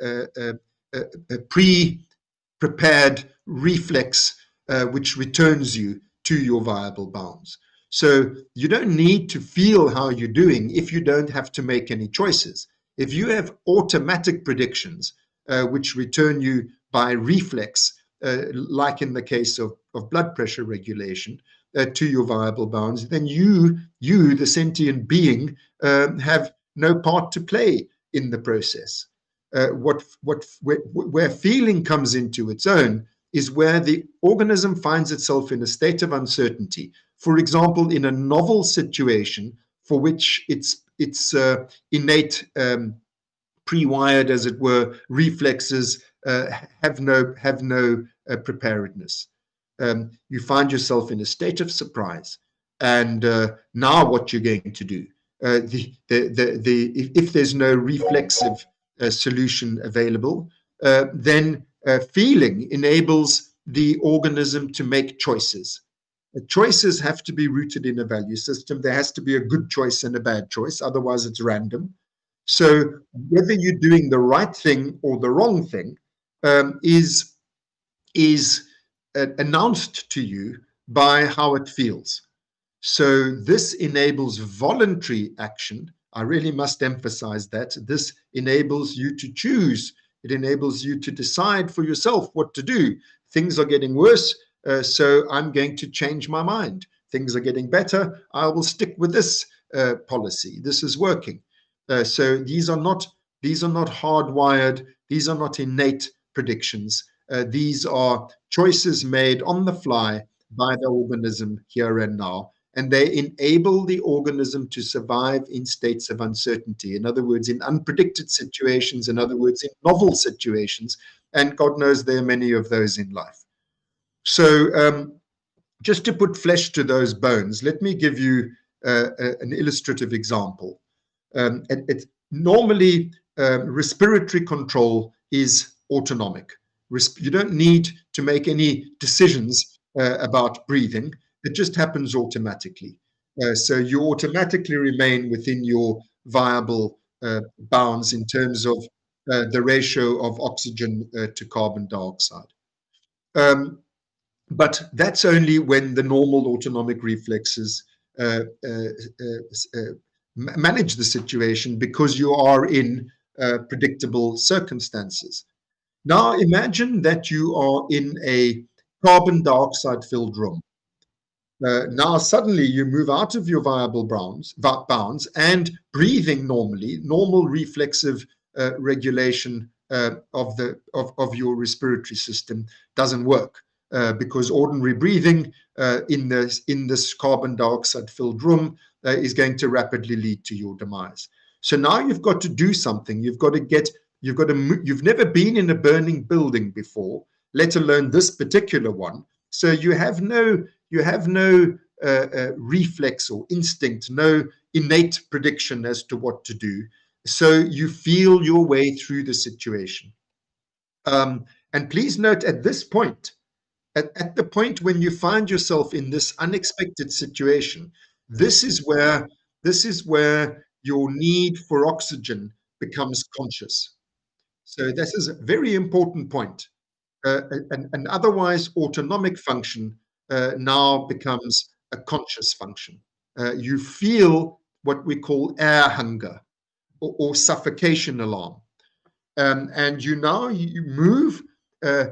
uh, pre-prepared reflex uh, which returns you to your viable bounds. So you don't need to feel how you're doing if you don't have to make any choices. If you have automatic predictions, uh, which return you by reflex, uh, like in the case of, of blood pressure regulation, uh, to your viable bounds, then you, you, the sentient being, um, have no part to play in the process. Uh, what, what, where, where feeling comes into its own is where the organism finds itself in a state of uncertainty. For example, in a novel situation for which its its uh, innate um, pre-wired, as it were, reflexes uh, have no have no uh, preparedness. Um, you find yourself in a state of surprise, and uh, now what you're going to do? Uh, the, the the the if, if there's no reflexive uh, solution available, then uh, feeling enables the organism to make choices. Uh, choices have to be rooted in a value system. There has to be a good choice and a bad choice, otherwise it's random. So whether you're doing the right thing or the wrong thing um, is is uh, announced to you by how it feels. So this enables voluntary action. I really must emphasize that. This enables you to choose. It enables you to decide for yourself what to do. Things are getting worse, uh, so I'm going to change my mind. Things are getting better. I will stick with this uh, policy. This is working. Uh, so these are not these are not hardwired. These are not innate predictions. Uh, these are choices made on the fly by the organism here and now, and they enable the organism to survive in states of uncertainty. In other words, in unpredicted situations, in other words, in novel situations, and God knows there are many of those in life. So um, just to put flesh to those bones, let me give you uh, an illustrative example. Um, normally, um, respiratory control is autonomic. You don't need to make any decisions uh, about breathing. It just happens automatically. Uh, so you automatically remain within your viable uh, bounds in terms of uh, the ratio of oxygen uh, to carbon dioxide. Um, but that's only when the normal autonomic reflexes uh, manage the situation because you are in predictable circumstances. Now imagine that you are in a carbon dioxide filled room. Uh, now suddenly you move out of your viable bounds, bounds and breathing normally, normal reflexive uh, regulation uh, of the of, of your respiratory system doesn't work uh, because ordinary breathing uh, in this in this carbon dioxide filled room uh, is going to rapidly lead to your demise. So now you've got to do something. You've got to get You've got to, you've never been in a burning building before, let alone this particular one. So you have no, you have no uh, uh, reflex or instinct, no innate prediction as to what to do. So you feel your way through the situation. Um, and please note at this point, at, at the point when you find yourself in this unexpected situation, this is where this is where your need for oxygen becomes conscious. So this is a very important point. Uh, an, an, otherwise autonomic function now becomes a conscious function. Uh, you feel what we call air hunger or, or suffocation alarm. Um, and you now you move uh,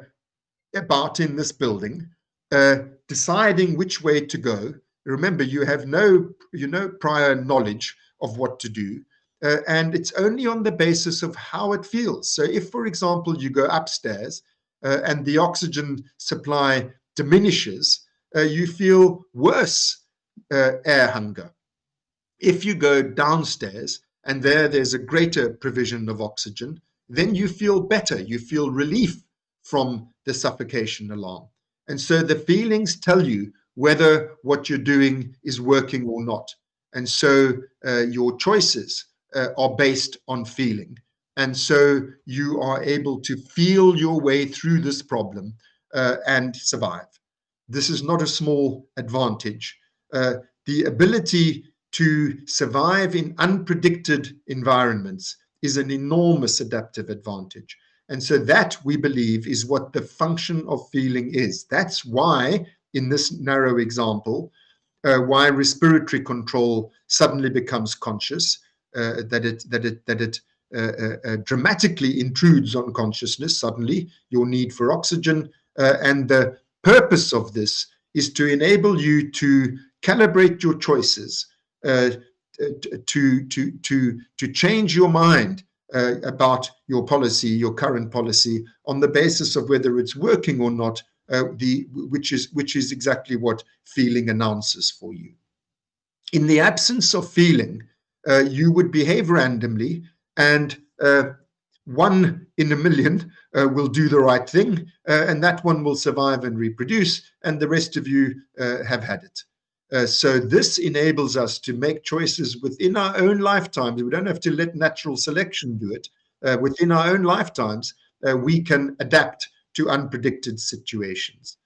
about in this building, uh, deciding which way to go. Remember, you have no, you know, prior knowledge of what to do. Uh, and it's only on the basis of how it feels. So if, for example, you go upstairs uh, and the oxygen supply diminishes, uh, you feel worse uh, air hunger. If you go downstairs and there there's a greater provision of oxygen, then you feel better. You feel relief from the suffocation alarm. And so the feelings tell you whether what you're doing is working or not. And so uh, your choices uh, are based on feeling. And so you are able to feel your way through this problem uh, and survive. This is not a small advantage. Uh, the ability to survive in unpredicted environments is an enormous adaptive advantage. And so that we believe is what the function of feeling is. That's why in this narrow example, uh, why respiratory control suddenly becomes conscious uh, that it that it that it uh, uh, dramatically intrudes on consciousness suddenly your need for oxygen and the purpose of this is to enable you to calibrate your choices to to to to change your mind uh, about your policy, your current policy, on the basis of whether it's working or not. Uh, the which is which is exactly what feeling announces for you. In the absence of feeling, uh, you would behave randomly and uh, one in a million uh, will do the right thing uh, and that one will survive and reproduce and the rest of you uh, have had it. Uh, so this enables us to make choices within our own lifetimes. We don't have to let natural selection do it. within our own lifetimes, we can adapt to unpredicted situations.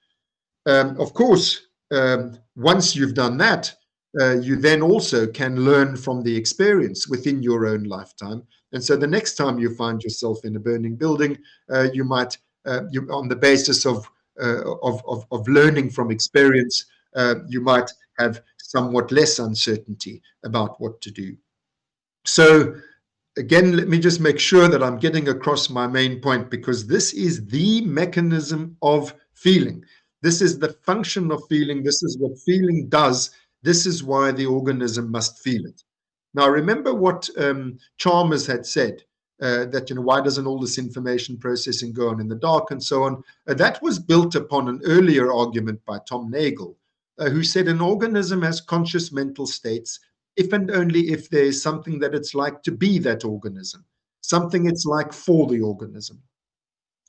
Um, of course, um, once you've done that, uh, you then also can learn from the experience within your own lifetime. And so the next time you find yourself in a burning building, uh, you might, uh, you, on the basis of uh, of, of, of learning from experience, uh, you might have somewhat less uncertainty about what to do. So again, let me just make sure that I'm getting across my main point because this is the mechanism of feeling. This is the function of feeling. This is what feeling does. This is why the organism must feel it. Now, remember what um, Chalmers had said uh, that, you know, why doesn't all this information processing go on in the dark and so on? Uh, that was built upon an earlier argument by Tom Nagel, uh, who said an organism has conscious mental states if and only if there is something that it's like to be that organism, something it's like for the organism.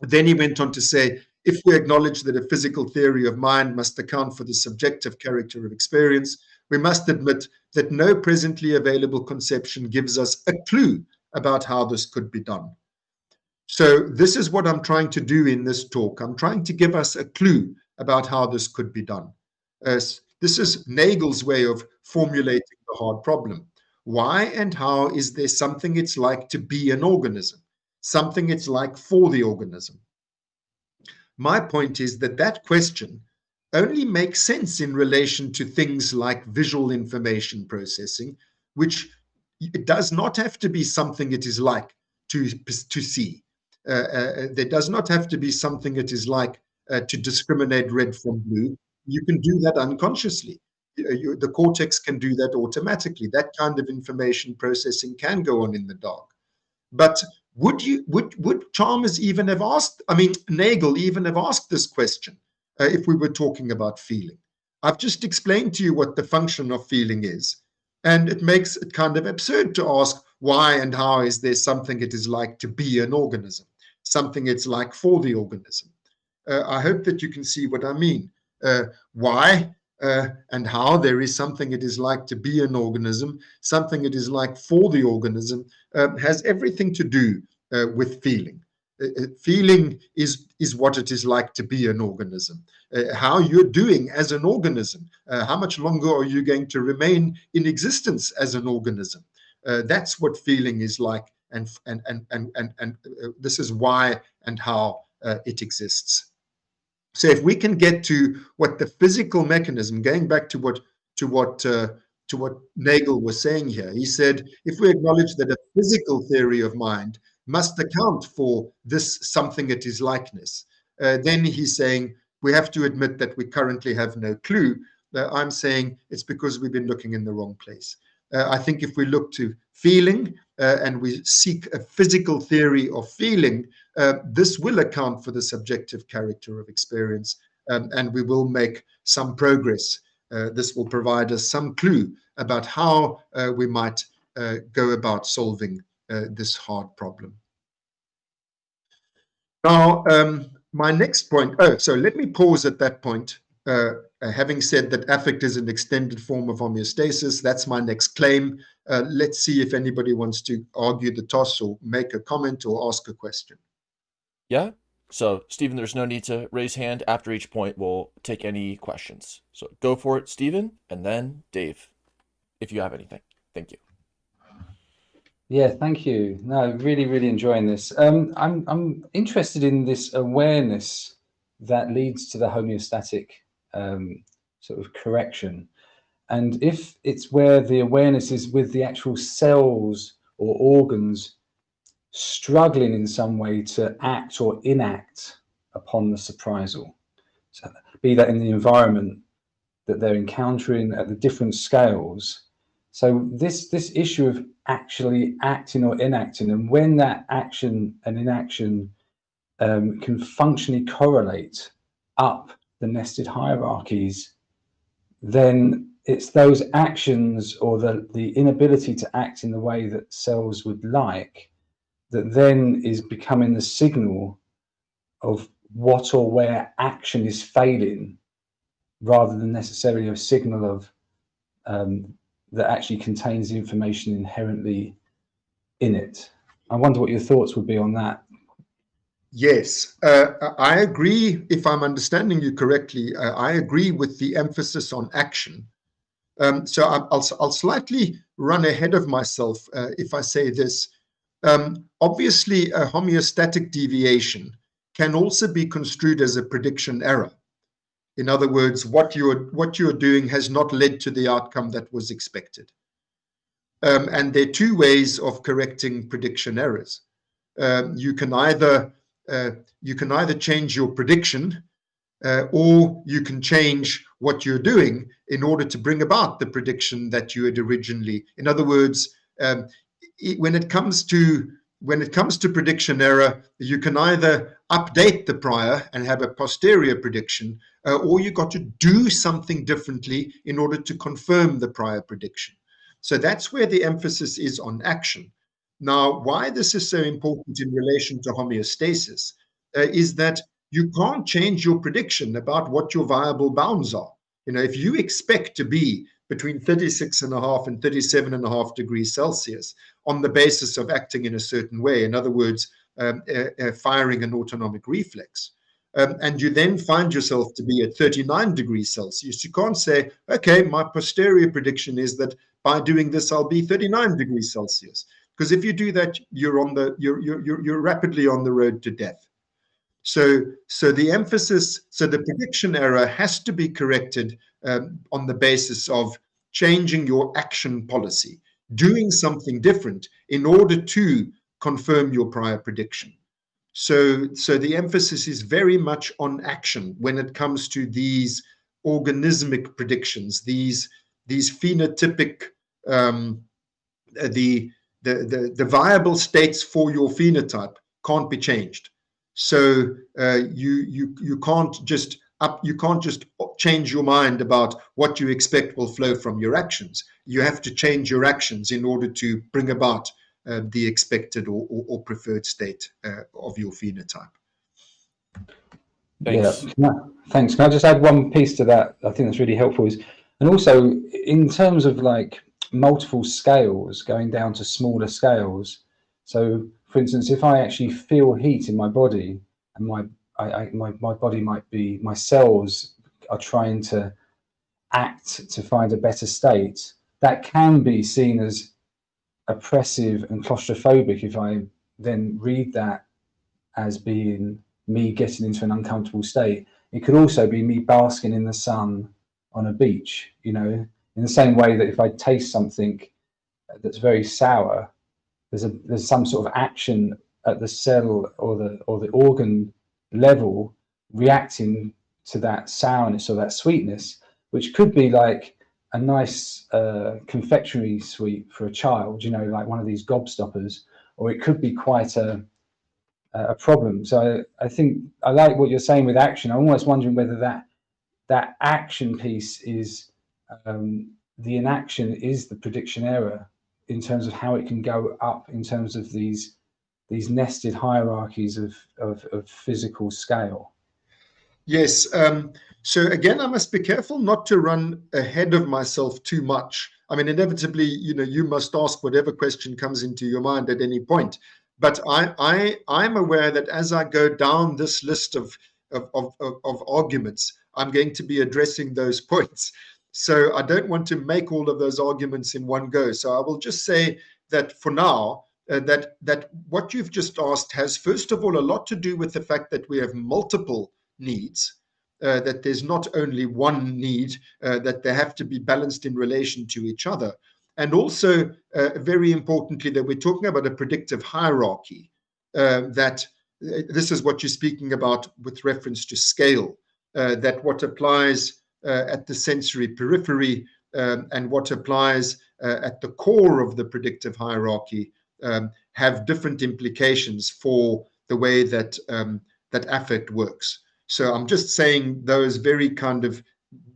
Then he went on to say, if we acknowledge that a physical theory of mind must account for the subjective character of experience, we must admit that no presently available conception gives us a clue about how this could be done. So this is what I'm trying to do in this talk. I'm trying to give us a clue about how this could be done. This is Nagel's way of formulating the hard problem. Why and how is there something it's like to be an organism? Something it's like for the organism? My point is that that question only makes sense in relation to things like visual information processing, which it does not have to be something it is like to, to see. Uh, uh, there does not have to be something it is like uh, to discriminate red from blue. You can do that unconsciously. Uh, you, the cortex can do that automatically. That kind of information processing can go on in the dark. But would you would would Chalmers even have asked? I mean, Nagel even have asked this question uh, if we were talking about feeling. I've just explained to you what the function of feeling is, and it makes it kind of absurd to ask why and how is there something it is like to be an organism, something it's like for the organism. Uh, I hope that you can see what I mean. Uh, why uh, and how there is something it is like to be an organism, something it is like for the organism, uh, has everything to do uh, with feeling. Uh, uh, feeling is, is what it is like to be an organism. Uh, how you're doing as an organism. how much longer are you going to remain in existence as an organism? that's what feeling is like. And, and, and, and, and, and this is why and how it exists. So if we can get to what the physical mechanism, going back to what to what uh, to what Nagel was saying here, he said, if we acknowledge that a physical theory of mind must account for this something it is likeness, uh, then he's saying we have to admit that we currently have no clue. Uh, I'm saying it's because we've been looking in the wrong place. Uh, I think if we look to feeling uh, and we seek a physical theory of feeling, uh, this will account for the subjective character of experience um, and we will make some progress. Uh, this will provide us some clue about how we might go about solving uh, this hard problem. Now, um, my next point, oh, so let me pause at that point. Uh, having said that affect is an extended form of homeostasis, that's my next claim. Uh, let's see if anybody wants to argue the toss or make a comment or ask a question. Yeah. So, Stephen, there's no need to raise hand. After each point, we'll take any questions. So go for it, Stephen, and then Dave, if you have anything. Thank you. Yeah, thank you. No, really, really enjoying this. Um, I'm, I'm interested in this awareness that leads to the homeostatic um, sort of correction. And if it's where the awareness is with the actual cells or organs struggling in some way to act or enact upon the surprisal. So be that in the environment that they're encountering at the different scales. So this this issue of actually acting or enacting, and when that action and inaction um, can functionally correlate up the nested hierarchies, then it's those actions or the, the inability to act in the way that cells would like that then is becoming the signal of what or where action is failing rather than necessarily a signal of um, that actually contains the information inherently in it. I wonder what your thoughts would be on that. Yes, uh, I agree. If I'm understanding you correctly, uh, I agree with the emphasis on action. Um, so I'll, I'll, slightly run ahead of myself uh, if I say this. Um, obviously, a homeostatic deviation can also be construed as a prediction error. In other words, what you're what you're doing has not led to the outcome that was expected. Um, and there are two ways of correcting prediction errors. Um, you can either uh, you can either change your prediction uh, or you can change what you're doing in order to bring about the prediction that you had originally. In other words, um, it, when it comes to when it comes to prediction error, you can either update the prior and have a posterior prediction, uh, or you got to do something differently in order to confirm the prior prediction. So that's where the emphasis is on action. Now, why this is so important in relation to homeostasis uh, is that you can't change your prediction about what your viable bounds are. You know, if you expect to be between 36 and a half and 37 and a half degrees Celsius on the basis of acting in a certain way, in other words, um, uh, firing an autonomic reflex, um, and you then find yourself to be at 39 degrees Celsius, you can't say, okay, my posterior prediction is that by doing this, I'll be 39 degrees Celsius. Because if you do that, you're on the you're you're you're rapidly on the road to death. So so the emphasis, so the prediction error has to be corrected um, on the basis of changing your action policy, doing something different in order to confirm your prior prediction. So, so the emphasis is very much on action when it comes to these organismic predictions, these these phenotypic um, the, the the the viable states for your phenotype can't be changed. So uh, you you you can't just up you can't just change your mind about what you expect will flow from your actions. You have to change your actions in order to bring about uh, the expected or, or, or preferred state uh, of your phenotype. Thanks. Yeah, thanks. Can I just add one piece to that? I think that's really helpful. Is and also in terms of like multiple scales, going down to smaller scales. So, for instance, if I actually feel heat in my body, and my I, I, my my body might be my cells are trying to act to find a better state, that can be seen as oppressive and claustrophobic if I then read that as being me getting into an uncomfortable state. It could also be me basking in the sun on a beach, you know, in the same way that if I taste something that's very sour, there's a there's some sort of action at the cell or the or the organ level reacting to that sourness or that sweetness, which could be like a nice uh, confectionery sweet for a child, you know, like one of these gobstoppers, or it could be quite a a problem. So I, I think I like what you're saying with action. I'm almost wondering whether that that action piece is um, the inaction is the prediction error in terms of how it can go up in terms of these these nested hierarchies of of, of physical scale. Yes. Um, so again, I must be careful not to run ahead of myself too much. I mean, inevitably, you know, you must ask whatever question comes into your mind at any point. But I, I, I'm aware that as I go down this list of, of, of, of arguments, I'm going to be addressing those points. So I don't want to make all of those arguments in one go. So I will just say that for now, uh, that that what you've just asked has first of all a lot to do with the fact that we have multiple needs uh, that there's not only one need, uh, that they have to be balanced in relation to each other. And also, uh, very importantly, that we're talking about a predictive hierarchy, uh, that uh, this is what you're speaking about with reference to scale, that what applies at the sensory periphery um, and what applies at the core of the predictive hierarchy um, have different implications for the way that um, that affect works. So I'm just saying those very kind of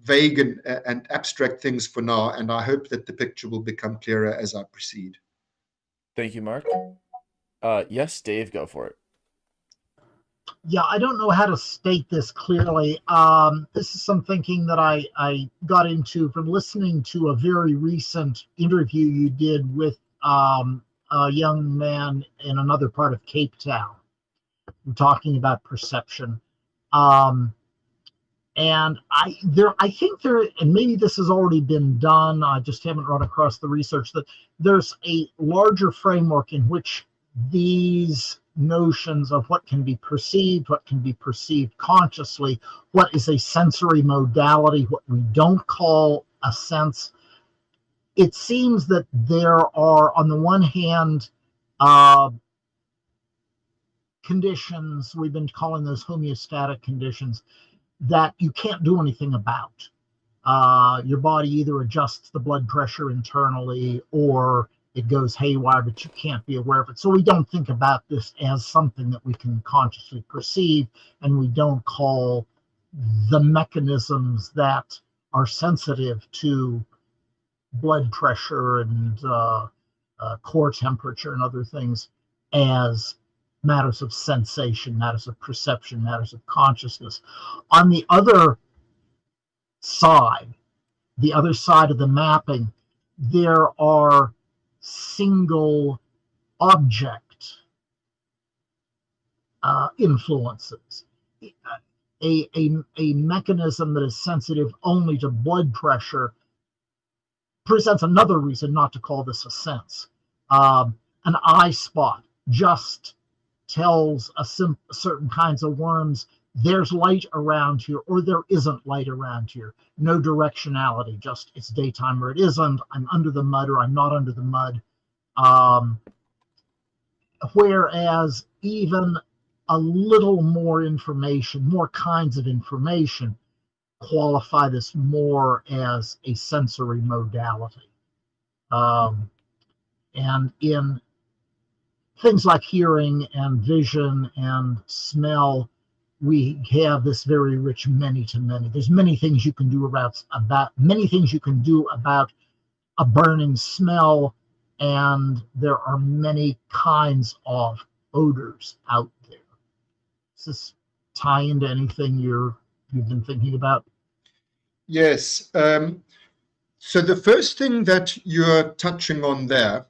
vague and, and abstract things for now, and I hope that the picture will become clearer as I proceed. Thank you, Mark. Uh, yes, Dave, go for it. Yeah, I don't know how to state this clearly. Um, this is some thinking that I, I got into from listening to a very recent interview you did with um, a young man in another part of Cape Town, talking about perception. Um, and I there I think there and maybe this has already been done. I just haven't run across the research that there's a larger framework in which these notions of what can be perceived, what can be perceived consciously, what is a sensory modality, what we don't call a sense. It seems that there are, on the one hand, uh, conditions, we've been calling those homeostatic conditions, that you can't do anything about. Uh, your body either adjusts the blood pressure internally or it goes haywire, but you can't be aware of it. So we don't think about this as something that we can consciously perceive, and we don't call the mechanisms that are sensitive to blood pressure and uh, uh, core temperature and other things as matters of sensation, matters of perception, matters of consciousness. On the other side, the other side of the mapping, there are single object uh, influences. A, a, a mechanism that is sensitive only to blood pressure presents another reason not to call this a sense. Um, an eye spot just tells a certain kinds of worms there's light around here or there isn't light around here. No directionality, just it's daytime or it isn't. I'm under the mud or I'm not under the mud. Um, whereas even a little more information, more kinds of information, qualify this more as a sensory modality. Um, and in things like hearing and vision and smell, we have this very rich many to many. There's many things you can do about about many things you can do about a burning smell, and there are many kinds of odors out there. Does this tie into anything you're you've been thinking about? Yes. Um, so the first thing that you're touching on there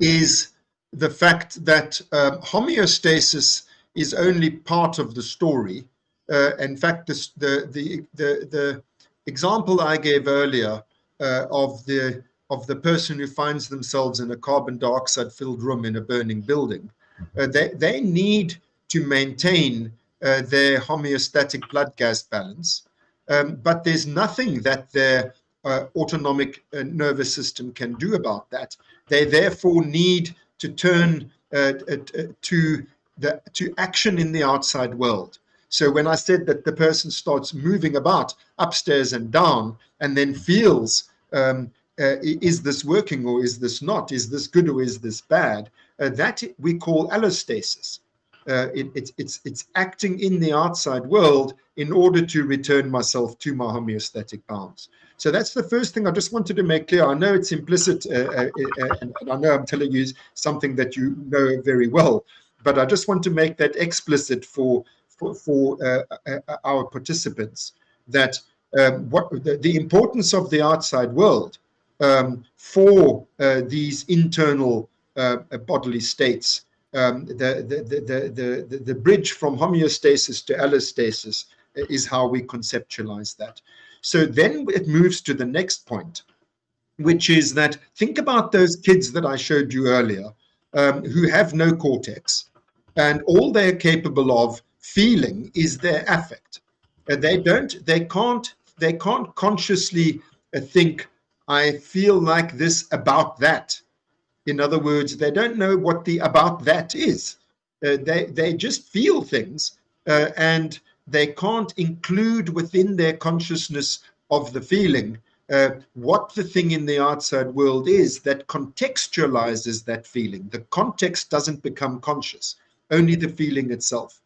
is the fact that um, homeostasis is only part of the story. Uh, in fact, this, the, the, the, the example I gave earlier uh, of the of the person who finds themselves in a carbon dioxide filled room in a burning building, uh, they, they need to maintain uh, their homeostatic blood gas balance. Um, but there's nothing that their uh, autonomic uh, nervous system can do about that. They therefore need to turn uh, uh, uh, to the to action in the outside world. So when I said that the person starts moving about upstairs and down, and then feels, um, uh, is this working or is this not? Is this good or is this bad? Uh, that we call allostasis. Uh, it, it's it's it's acting in the outside world in order to return myself to my homeostatic bounds. So that's the first thing I just wanted to make clear. I know it's implicit, uh, uh, uh, and I know I'm telling you something that you know very well, but I just want to make that explicit for for, for uh, our participants that um, what the, the, importance of the outside world um, for these internal bodily states um, the, the, the, the, the, bridge from homeostasis to allostasis is how we conceptualize that. So then it moves to the next point, which is that think about those kids that I showed you earlier um, who have no cortex, and all they're capable of feeling is their affect. And they don't, they can't, they can't consciously uh, think, I feel like this about that. In other words, they don't know what the about that is. Uh, they, they just feel things uh, and they can't include within their consciousness of the feeling uh, what the thing in the outside world is that contextualizes that feeling. The context doesn't become conscious, only the feeling itself.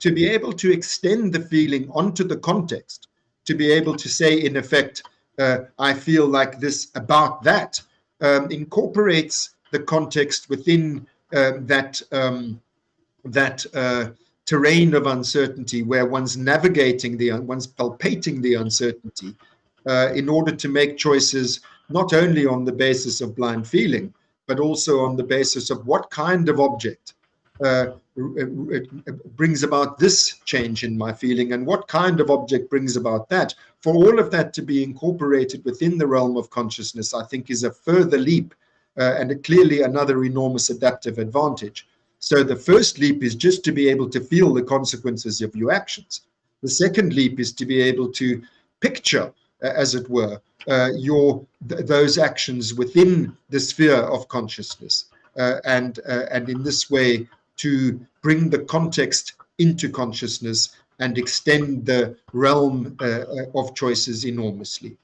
To be able to extend the feeling onto the context, to be able to say, in effect, uh, I feel like this about that, um, incorporates the context within um, that um, that uh, terrain of uncertainty where one's navigating the one's palpating the uncertainty uh, in order to make choices not only on the basis of blind feeling but also on the basis of what kind of object uh, brings about this change in my feeling and what kind of object brings about that. For all of that to be incorporated within the realm of consciousness i think is a further leap uh, and clearly another enormous adaptive advantage So the first leap is just to be able to feel the consequences of your actions. The second leap is to be able to picture, uh, as it were, uh, your th those actions within the sphere of consciousness, uh, and uh, and in this way to bring the context into consciousness and extend the realm uh, uh, of choices enormously.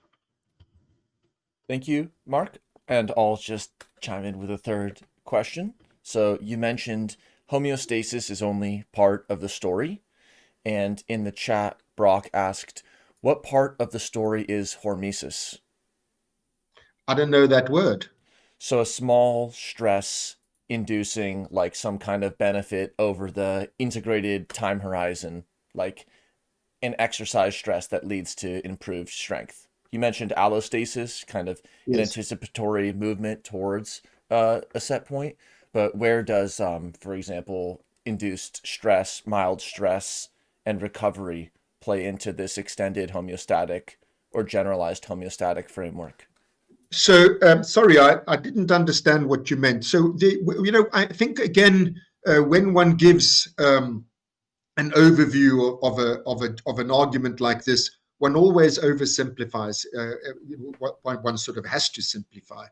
Thank you, Mark. And I'll just chime in with a third question. So you mentioned homeostasis is only part of the story. And in the chat, Brock asked, what part of the story is hormesis? I don't know that word. So a small stress inducing like some kind of benefit over the integrated time horizon, like an exercise stress that leads to improved strength. You mentioned allostasis, kind of yes. an anticipatory movement towards uh, a set point, but where does, um, for example, induced stress, mild stress, and recovery play into this extended homeostatic or generalized homeostatic framework? So, um, sorry, I, I didn't understand what you meant. So, the, you know, I think again, uh, when one gives um, an overview of a of a of an argument like this, one always oversimplifies. Uh, uh one, one sort of has to simplify.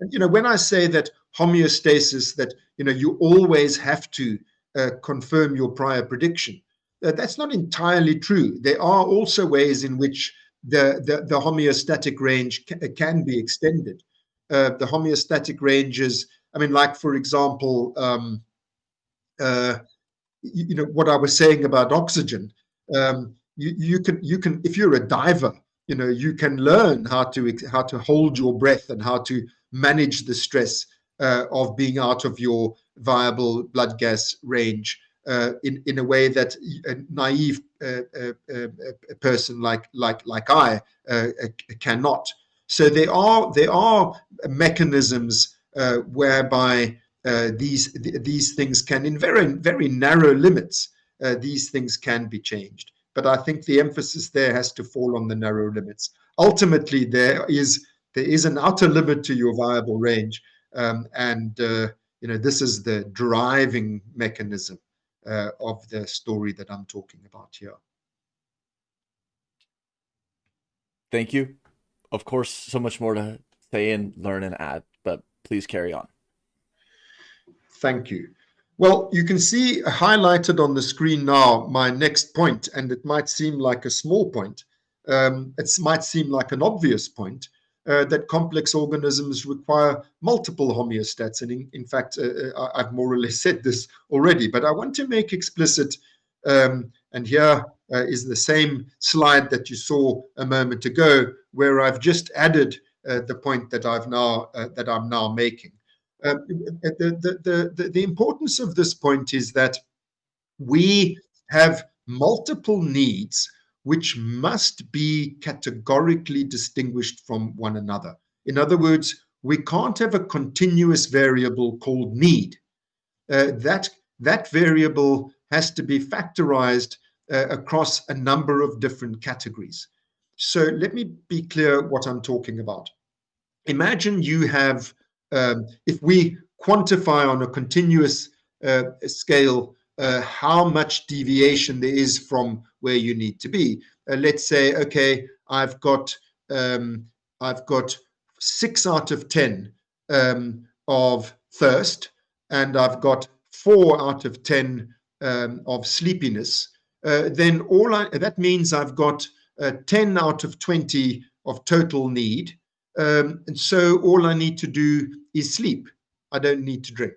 And you know, when I say that homeostasis, that you know, you always have to uh, confirm your prior prediction. Uh, that's not entirely true. There are also ways in which the, the, the homeostatic range ca can be extended. Uh, the homeostatic ranges, I mean, like, for example, um, uh, you, you, know, what I was saying about oxygen, um, you, you can, you can, if you're a diver, you know, you can learn how to, how to hold your breath and how to manage the stress uh, of being out of your viable blood gas range uh, in in a way that a naive uh, uh, uh person like like like I uh, cannot. So there are there are mechanisms whereby these these things can, in very very narrow limits, these things can be changed. But I think the emphasis there has to fall on the narrow limits. Ultimately, there is there is an outer limit to your viable range, um, and you know this is the driving mechanism uh, of the story that I'm talking about here. Thank you. Of course, so much more to say and learn and add, but please carry on. Thank you. Well, you can see highlighted on the screen now my next point, and it might seem like a small point. Um, it might seem like an obvious point, uh, that complex organisms require multiple homeostats. And in, in fact, uh, uh I've more or less said this already, but I want to make explicit, um, and here uh, is the same slide that you saw a moment ago, where I've just added uh, the point that I've now uh, that I'm now making. Um, the, the, the, the importance of this point is that we have multiple needs which must be categorically distinguished from one another. In other words, we can't have a continuous variable called need. Uh, that, that variable has to be factorized uh, across a number of different categories. So let me be clear what I'm talking about. Imagine you have, um, if we quantify on a continuous uh, scale uh, how much deviation there is from where you need to be. Uh, let's say, okay, I've got um, I've got six out of ten um, of thirst, and I've got four out of ten um, of sleepiness. Uh, then all I, that means I've got uh, 10 out of 20 of total need. Um, and so all I need to do is sleep. I don't need to drink.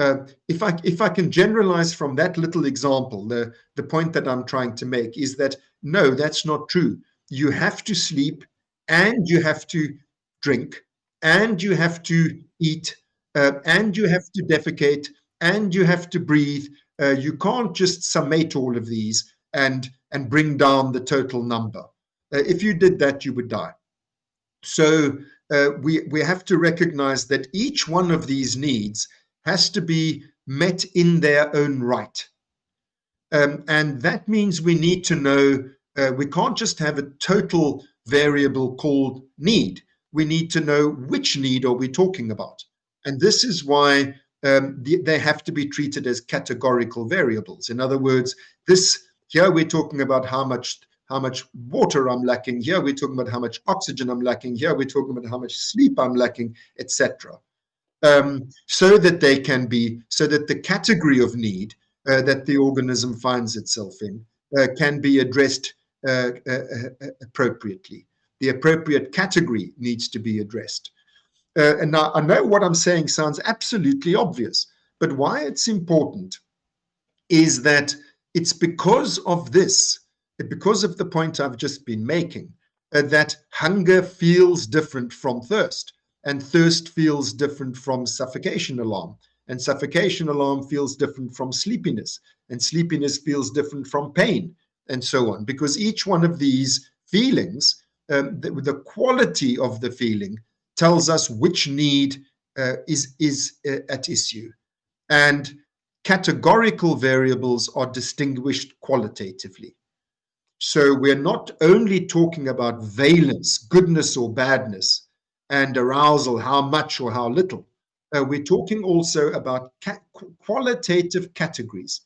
Uh, if I if I can generalize from that little example, the the point that I'm trying to make is that no, that's not true. You have to sleep, and you have to drink, and you have to eat, uh, and you have to defecate, and you have to breathe. Uh, you can't just summate all of these and and bring down the total number. Uh, if you did that, you would die. So uh, we we have to recognize that each one of these needs has to be met in their own right. Um, and that means we need to know, uh, we can't just have a total variable called need. We need to know which need are we talking about. And this is why um, the, they have to be treated as categorical variables. In other words, this here we're talking about how much how much water I'm lacking. Here we're talking about how much oxygen I'm lacking. Here we're talking about how much sleep I'm lacking, etc. Um, so that they can be so that the category of need uh, that the organism finds itself in uh, can be addressed uh, uh, uh appropriately. The appropriate category needs to be addressed. Uh, and now I know what I'm saying sounds absolutely obvious, but why it's important is that it's because of this, because of the point I've just been making, that hunger feels different from thirst, and thirst feels different from suffocation alarm, and suffocation alarm feels different from sleepiness, and sleepiness feels different from pain, and so on, because each one of these feelings, um, the, the quality of the feeling tells us which need uh, is, is uh, at issue. And categorical variables are distinguished qualitatively. So we're not only talking about valence, goodness or badness, and arousal, how much or how little. Uh, we're talking also about ca qualitative categories.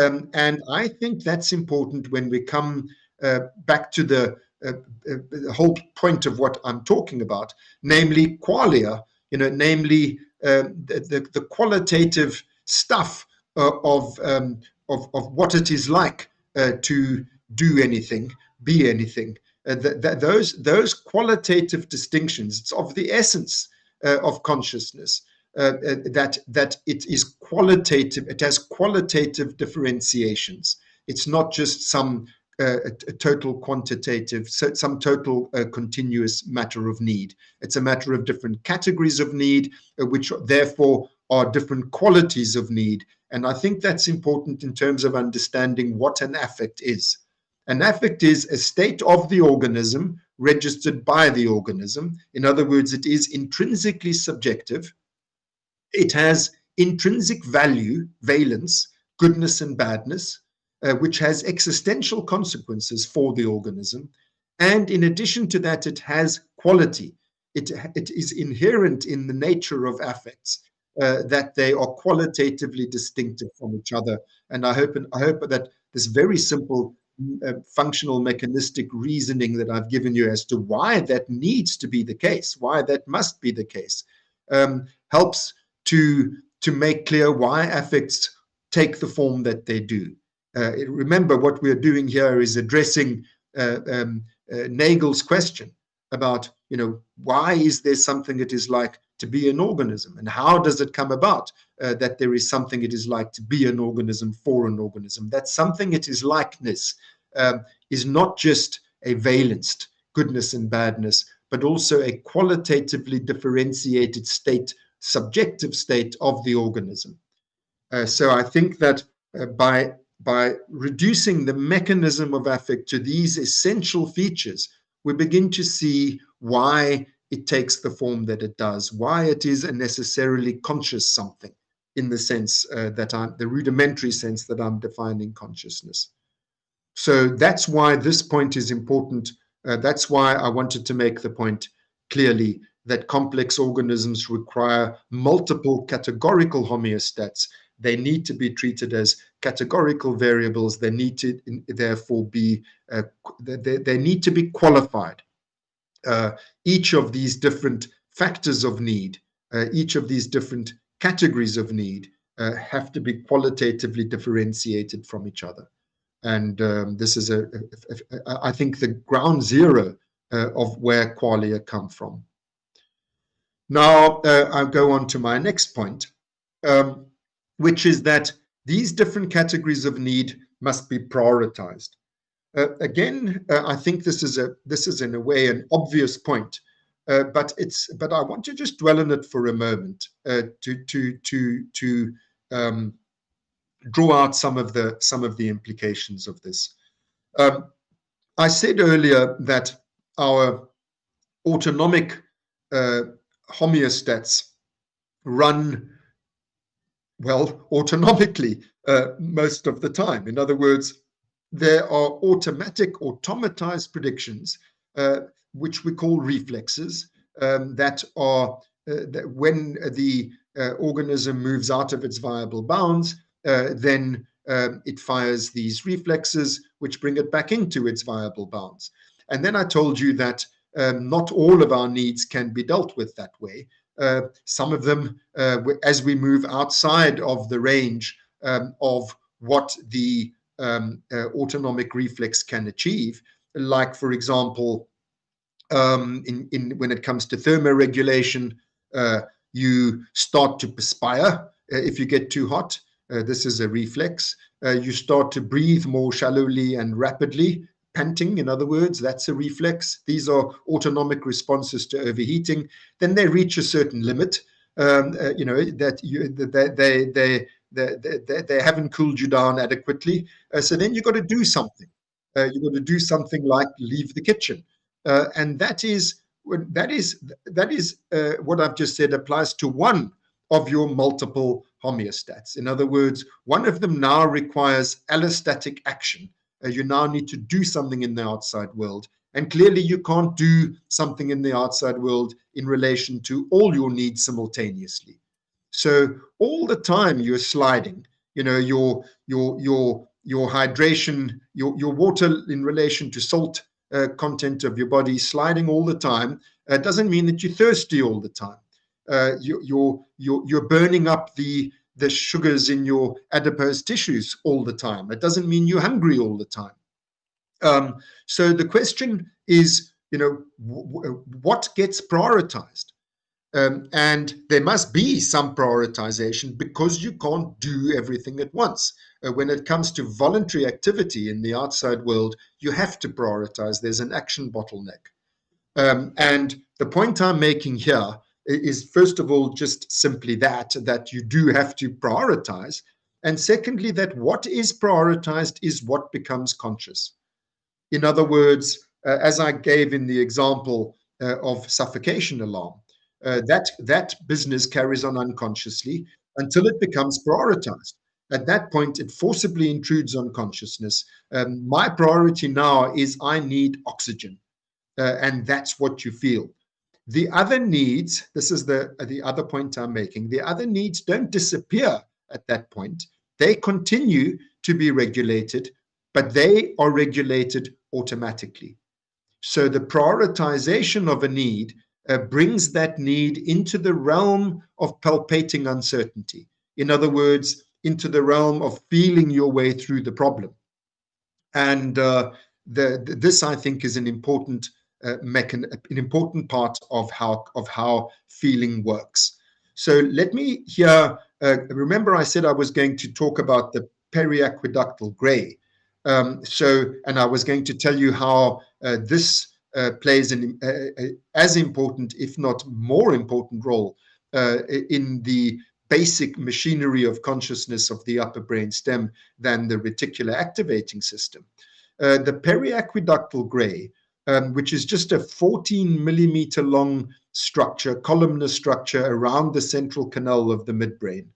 Um, and I think that's important when we come uh, back to the uh, uh, the whole point of what I'm talking about, namely qualia, you know, namely um, the, the, the, qualitative stuff uh, of, um, of, of what it is like uh, to do anything, be anything. Uh, th th those, those qualitative distinctions, it's of the essence uh, of consciousness. that that it is qualitative, it has qualitative differentiations. It's not just some a, a, total quantitative, some total uh, continuous matter of need. It's a matter of different categories of need, uh, which therefore are different qualities of need. And I think that's important in terms of understanding what an affect is. An affect is a state of the organism registered by the organism. In other words, it is intrinsically subjective. It has intrinsic value, valence, goodness and badness uh, which has existential consequences for the organism. And in addition to that, it has quality. It, it is inherent in the nature of affects uh, that they are qualitatively distinctive from each other. And I hope, I hope that this very simple functional mechanistic reasoning that I've given you as to why that needs to be the case, why that must be the case, um, helps to, to make clear why affects take the form that they do. Uh, remember, what we're doing here is addressing uh, um, uh, Nagel's question about, you know, why is there something that is like to be an organism, and how does it come about uh, that there is something it is like to be an organism for an organism? That something it is likeness um, is not just a valenced goodness and badness, but also a qualitatively differentiated state, subjective state of the organism. Uh, so I think that uh, by by reducing the mechanism of affect to these essential features, we begin to see why it takes the form that it does, why it is a necessarily conscious something in the sense uh, that I'm, the rudimentary sense that I'm defining consciousness. So that's why this point is important. Uh, that's why I wanted to make the point clearly that complex organisms require multiple categorical homeostats they need to be treated as categorical variables. They need to therefore be, uh, they, they need to be qualified. Uh, each of these different factors of need, uh, each of these different categories of need uh, have to be qualitatively differentiated from each other. And um, this is, a, a, a, I think, the ground zero uh, of where qualia come from. Now, uh, I'll go on to my next point. Um, which is that these different categories of need must be prioritized. Uh, again, uh, I think this is a this is in a way an obvious point, uh, but it's but I want to just dwell on it for a moment uh, to to to to um, draw out some of the some of the implications of this. Um, I said earlier that our autonomic uh, homeostats run well, autonomically uh, most of the time. In other words, there are automatic, automatized predictions, uh, which we call reflexes, um, that are uh, that when the uh, organism moves out of its viable bounds, uh, then um, it fires these reflexes, which bring it back into its viable bounds. And then I told you that um, not all of our needs can be dealt with that way. Uh, some of them, uh, as we move outside of the range um, of what the um, uh, autonomic reflex can achieve, like, for example, um, in, in, when it comes to thermoregulation, uh, you start to perspire uh, if you get too hot. Uh, this is a reflex. you start to breathe more shallowly and rapidly panting, in other words, that's a reflex. These are autonomic responses to overheating. Then they reach a certain limit, um, uh, you know, that you, they, they, they, they, they, haven't cooled you down adequately. Uh, so then you've got to do something. Uh, you've got to do something like leave the kitchen. Uh, and that is that is that is uh, what I've just said applies to one of your multiple homeostats. In other words, one of them now requires allostatic action uh, you now need to do something in the outside world. And clearly, you can't do something in the outside world in relation to all your needs simultaneously. So all the time you're sliding, you know, your your your your hydration, your your water in relation to salt uh, content of your body sliding all the time uh, doesn't mean that you're thirsty all the time. Uh, you, you're you're you're burning up the the sugars in your adipose tissues all the time. It doesn't mean you're hungry all the time. Um, so the question is, you know, what gets prioritized? Um, and there must be some prioritization because you can't do everything at once. Uh, when it comes to voluntary activity in the outside world, you have to prioritize. There's an action bottleneck. Um, and the point I'm making here is first of all just simply that that you do have to prioritize and secondly that what is prioritized is what becomes conscious in other words uh, as i gave in the example uh, of suffocation alarm uh, that that business carries on unconsciously until it becomes prioritized at that point it forcibly intrudes on consciousness um, my priority now is i need oxygen uh, and that's what you feel the other needs, this is the, the other point I'm making, the other needs don't disappear at that point. They continue to be regulated, but they are regulated automatically. So the prioritization of a need uh, brings that need into the realm of palpating uncertainty. In other words, into the realm of feeling your way through the problem. And uh, the, the, this, I think, is an important uh, an, an important part of how of how feeling works. So let me here. Uh, remember, I said I was going to talk about the periaqueductal gray. Um, so, and I was going to tell you how uh, this plays an uh, uh, as important, if not more important, role in the basic machinery of consciousness of the upper brain stem than the reticular activating system. the periaqueductal gray um, which is just a 14 millimeter long structure, columnar structure around the central canal of the midbrain.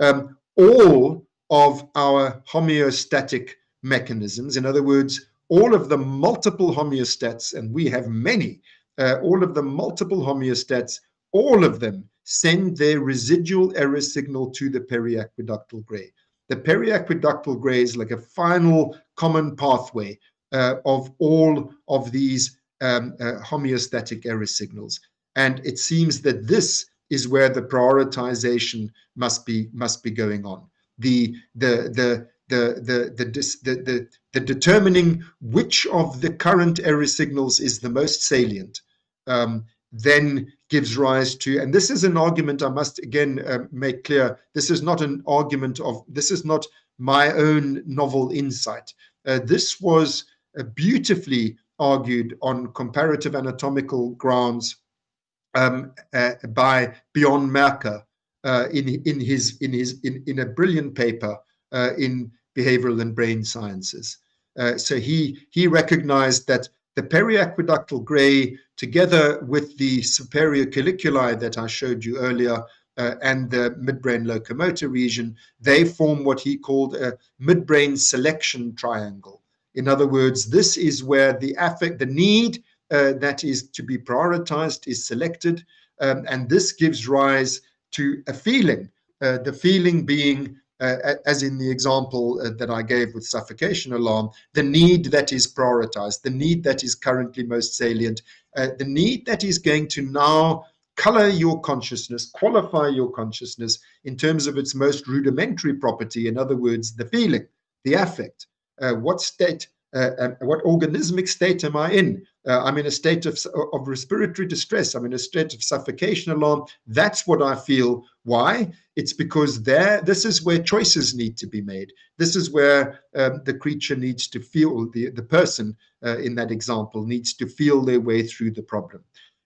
Um, all of our homeostatic mechanisms, in other words, all of the multiple homeostats, and we have many, uh, all of the multiple homeostats, all of them send their residual error signal to the periaqueductal gray. The periaqueductal gray is like a final common pathway uh, of all of these um, uh, homeostatic error signals. And it seems that this is where the prioritization must be must be going on. The the the the the the, the, the, the determining which of the current error signals is the most salient um, then gives rise to and this is an argument i must again uh, make clear this is not an argument of this is not my own novel insight. Uh, this was uh, beautifully argued on comparative anatomical grounds um, uh, by Bjorn Merker uh, in in his in his in, in a brilliant paper uh, in behavioral and brain sciences. Uh, so he he recognized that the periaqueductal gray, together with the superior colliculi that I showed you earlier, uh, and the midbrain locomotor region, they form what he called a midbrain selection triangle. In other words, this is where the affect, the need uh, that is to be prioritized is selected. Um, and this gives rise to a feeling. Uh, the feeling being, uh, as in the example uh, that I gave with suffocation alarm, the need that is prioritized, the need that is currently most salient, uh, the need that is going to now color your consciousness, qualify your consciousness in terms of its most rudimentary property, in other words, the feeling, the affect. Uh, what state uh, what organismic state am I in? Uh, I'm in a state of, of respiratory distress. I'm in a state of suffocation alarm. That's what I feel. Why? It's because there, this is where choices need to be made. This is where um, the creature needs to feel, the, the person uh, in that example needs to feel their way through the problem.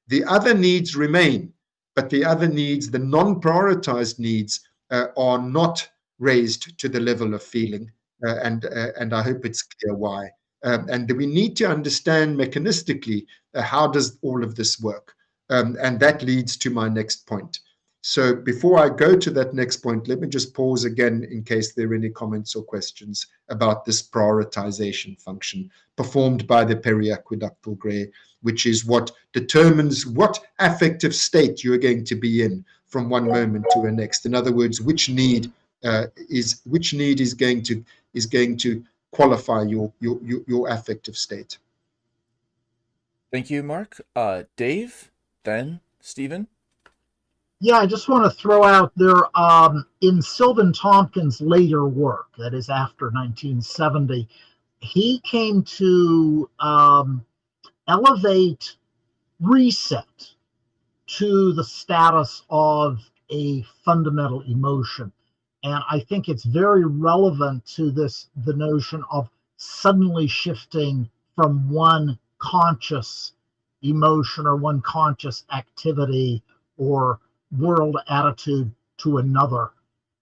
The other needs remain, but the other needs, the non-prioritized needs, uh, are not raised to the level of feeling. Uh, and uh, and I hope it's clear why. Um, and we need to understand mechanistically uh, how does all of this work, um, and that leads to my next point. So before I go to that next point, let me just pause again in case there are any comments or questions about this prioritization function performed by the periaqueductal gray, which is what determines what affective state you're going to be in from one moment to the next. In other words, which need uh, is which need is going to is going to qualify your your your, your affective state. Thank you, Mark. Uh, Dave, then Stephen. Yeah, I just want to throw out there um, in Silvan Tomkins' later work, that is after 1970, he came to um, elevate reset to the status of a fundamental emotion. And I think it's very relevant to this the notion of suddenly shifting from one conscious emotion or one conscious activity or world attitude to another.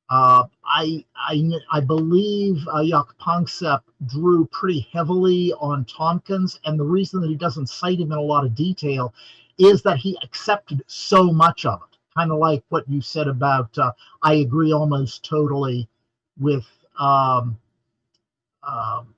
Uh, I, I, I believe uh, Jaak Panksepp drew pretty heavily on Tomkins, and the reason that he doesn't cite him in a lot of detail is that he accepted so much of it kind of like what you said about uh, i agree almost totally with um, um,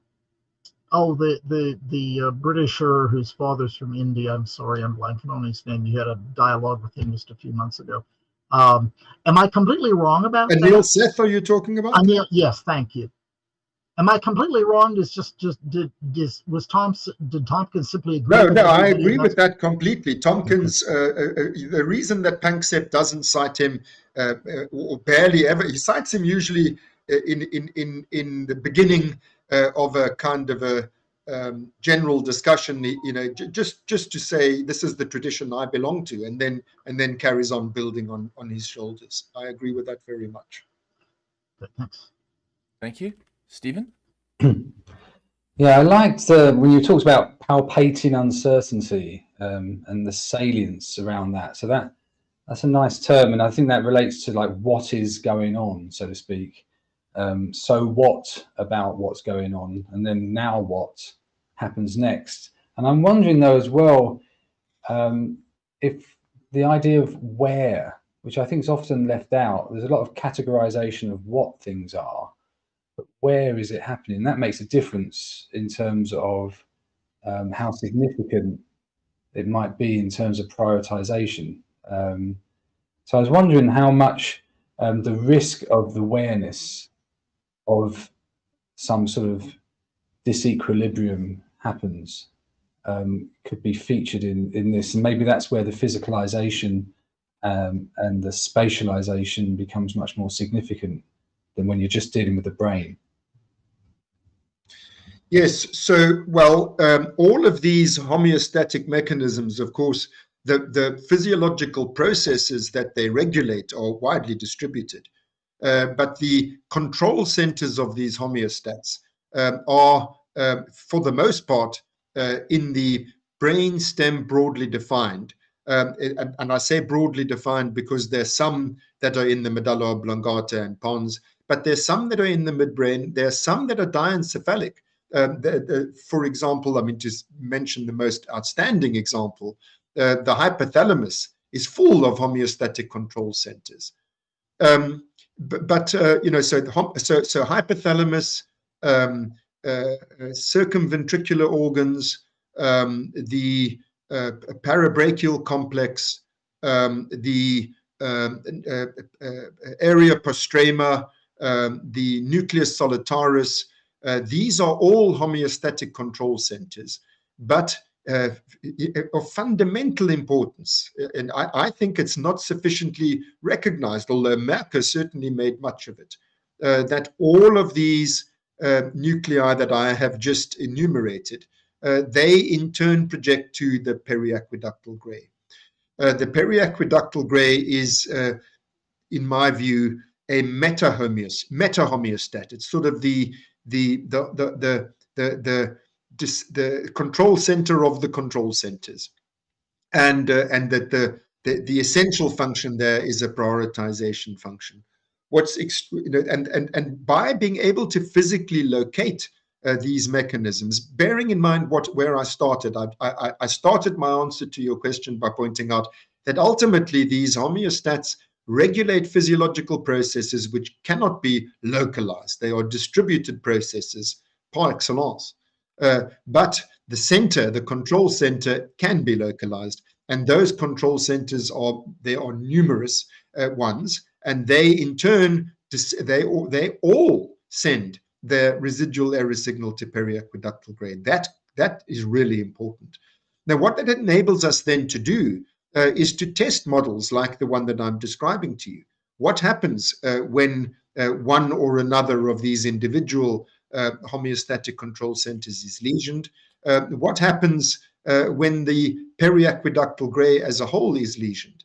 oh the the the uh, britisher whose father's from india. I'm sorry i'm blanking on his name. You had a dialogue with him just a few months ago. Um, am i completely wrong about Anil that? Seth are you talking about? Anil, yes thank you Am I completely wrong? Is just just did just was Tom did Tomkins simply agree? No, no, I agree with that completely. Tomkins, uh, uh, uh, the reason that Panksepp doesn't cite him uh, uh, or barely ever, he cites him usually uh, in in in in the beginning of a kind of a um, general discussion. You know, just just to say this is the tradition I belong to, and then and then carries on building on on his shoulders. I agree with that very much. Thanks. Thank you. Stephen? yeah, I liked uh, when you talked about palpating uncertainty um, and the salience around that. So that that's a nice term, and I think that relates to like what is going on, so to speak. Um, so what about what's going on, and then now what happens next? And I'm wondering though as well um, if the idea of where, which I think is often left out, there's a lot of categorization of what things are, where is it happening? That makes a difference in terms of um, how significant it might be in terms of prioritization. Um, so I was wondering how much um, the risk of the awareness of some sort of disequilibrium happens um, could be featured in, in this. And maybe that's where the physicalization um, and the spatialization becomes much more significant than when you're just dealing with the brain. Yes, so, well, um, all of these homeostatic mechanisms, of course, the, the physiological processes that they regulate are widely distributed. Uh, but the control centers of these homeostats um, are, um, for the most part, uh, in the brain stem broadly defined. Um, and, and, I say broadly defined because there's some that are in the medulla oblongata and pons, but there's some that are in the midbrain. There are some that are diencephalic. Um, the, the, for example, I mean, just mention the most outstanding example, uh, the hypothalamus is full of homeostatic control centers. Um, but, uh, you know, so, the, so, so hypothalamus, um, uh, circumventricular organs, um, the uh, parabrachial complex, um, the um, uh, uh, area postrema, the nucleus solitarius. Uh, these are all homeostatic control centers, but uh, of fundamental importance. And I, I, think it's not sufficiently recognized, although Merker certainly made much of it, uh, that all of these uh, nuclei that I have just enumerated, uh, they in turn project to the periaqueductal gray. Uh, the periaqueductal gray is, uh, in my view, a meta-homeostat. Meta it's sort of the the the the the the, the the control center of the control centers, and uh, and that the, the the essential function there is a prioritization function. What's you know, and and and by being able to physically locate uh, these mechanisms, bearing in mind what where I started, I, I, I started my answer to your question by pointing out that ultimately these homeostats regulate physiological processes which cannot be localized. They are distributed processes par excellence. Uh, but the center, the control center, can be localized. And those control centers are, there are numerous uh, ones, and they in turn, they, they all send their residual error signal to periaqueductal gray. That, that is really important. Now, what that enables us then to do uh, is to test models like the one that I'm describing to you. What happens uh, when uh, one or another of these individual uh, homeostatic control centers is lesioned. Uh, what happens uh, when the periaqueductal gray as a whole is lesioned?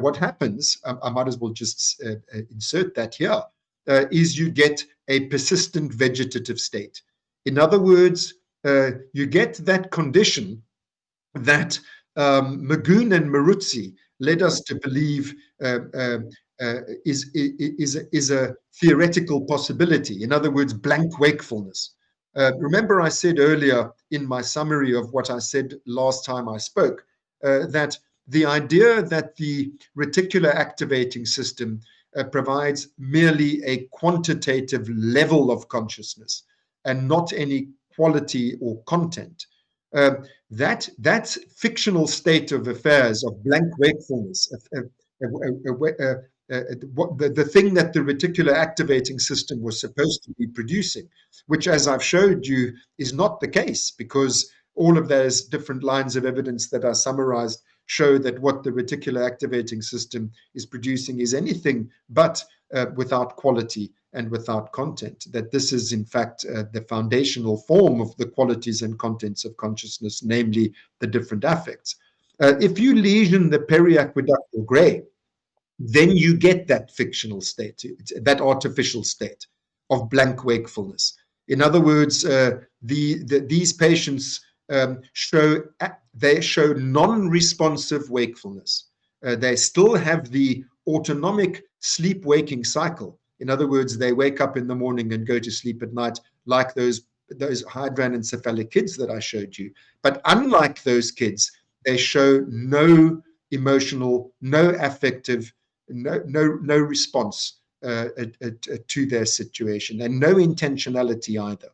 what happens, um, I might as well just insert that here, is you get a persistent vegetative state. In other words, you get that condition that um, Magoun and Moruzzi led us to believe uh, uh, uh, is, is, is a theoretical possibility. In other words, blank wakefulness. Uh, remember I said earlier in my summary of what I said last time I spoke, uh, that the idea that the reticular activating system uh, provides merely a quantitative level of consciousness and not any quality or content. Uh, that that fictional state of affairs of blank wakefulness, a, a, a, uh, what the, the thing that the reticular activating system was supposed to be producing, which, as I've showed you, is not the case because all of those different lines of evidence that are summarized show that what the reticular activating system is producing is anything but uh, without quality and without content. That this is, in fact, uh, the foundational form of the qualities and contents of consciousness, namely the different affects. Uh, if you lesion the periaqueductal gray, then you get that fictional state, that artificial state of blank wakefulness. In other words, uh, the, the, these patients um, show they show non-responsive wakefulness. Uh, they still have the autonomic sleep-waking cycle. In other words, they wake up in the morning and go to sleep at night, like those those hydranencephalic kids that I showed you. But unlike those kids, they show no emotional, no affective no no no response uh, uh, uh, to their situation and no intentionality either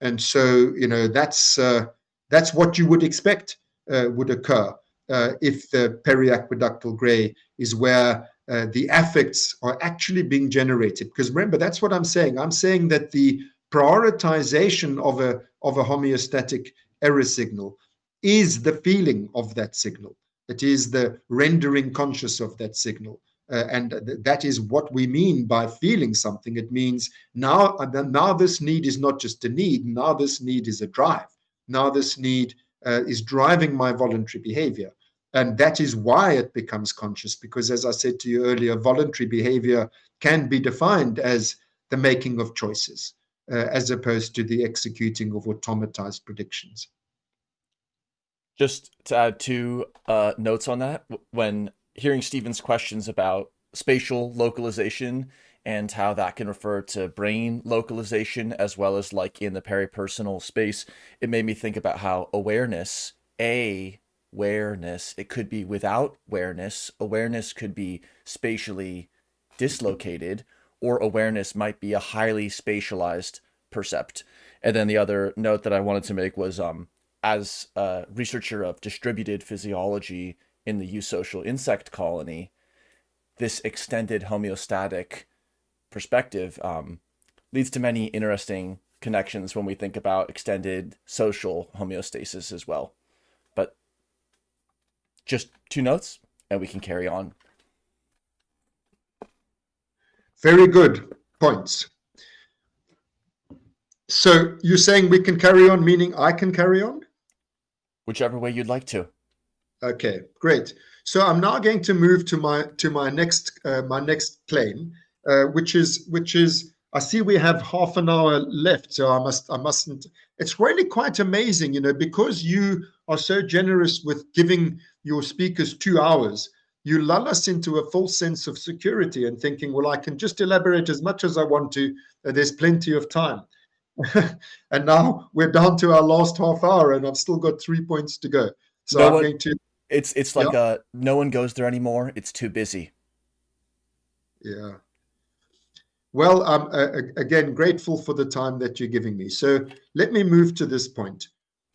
and so you know that's uh, that's what you would expect uh, would occur uh, if the periaqueductal gray is where the affects are actually being generated because remember that's what i'm saying i'm saying that the prioritization of a of a homeostatic error signal is the feeling of that signal it is the rendering conscious of that signal uh, and th that is what we mean by feeling something. It means now, uh, now this need is not just a need. Now this need is a drive. Now this need uh, is driving my voluntary behavior. And that is why it becomes conscious, because as I said to you earlier, voluntary behavior can be defined as the making of choices, uh, as opposed to the executing of automatized predictions. Just to add two uh, notes on that, when hearing Stephen's questions about spatial localization and how that can refer to brain localization as well as like in the peripersonal space, it made me think about how awareness, a awareness, it could be without awareness. Awareness could be spatially dislocated, or awareness might be a highly spatialized percept. And then the other note that I wanted to make was um, as a researcher of distributed physiology in the eusocial insect colony, this extended homeostatic perspective um, leads to many interesting connections when we think about extended social homeostasis as well. Just two notes and we can carry on. Very good points. So you're saying we can carry on, meaning I can carry on? Whichever way you'd like to. Okay, great. So I'm now going to move to my to my next uh, my next claim, uh, which is which is I see we have half an hour left, so I must I mustn't. It's really quite amazing, you know, because you are so generous with giving your speakers two hours. You lull us into a false sense of security and thinking, well, I can just elaborate as much as I want to. Uh, there's plenty of time. and now we're down to our last half hour, and I've still got three points to go. So No I'm one- going to It's it's like uh no one goes there anymore. It's too busy. Yeah. Well, I'm uh, again grateful for the time that you're giving me. So let me move to this point.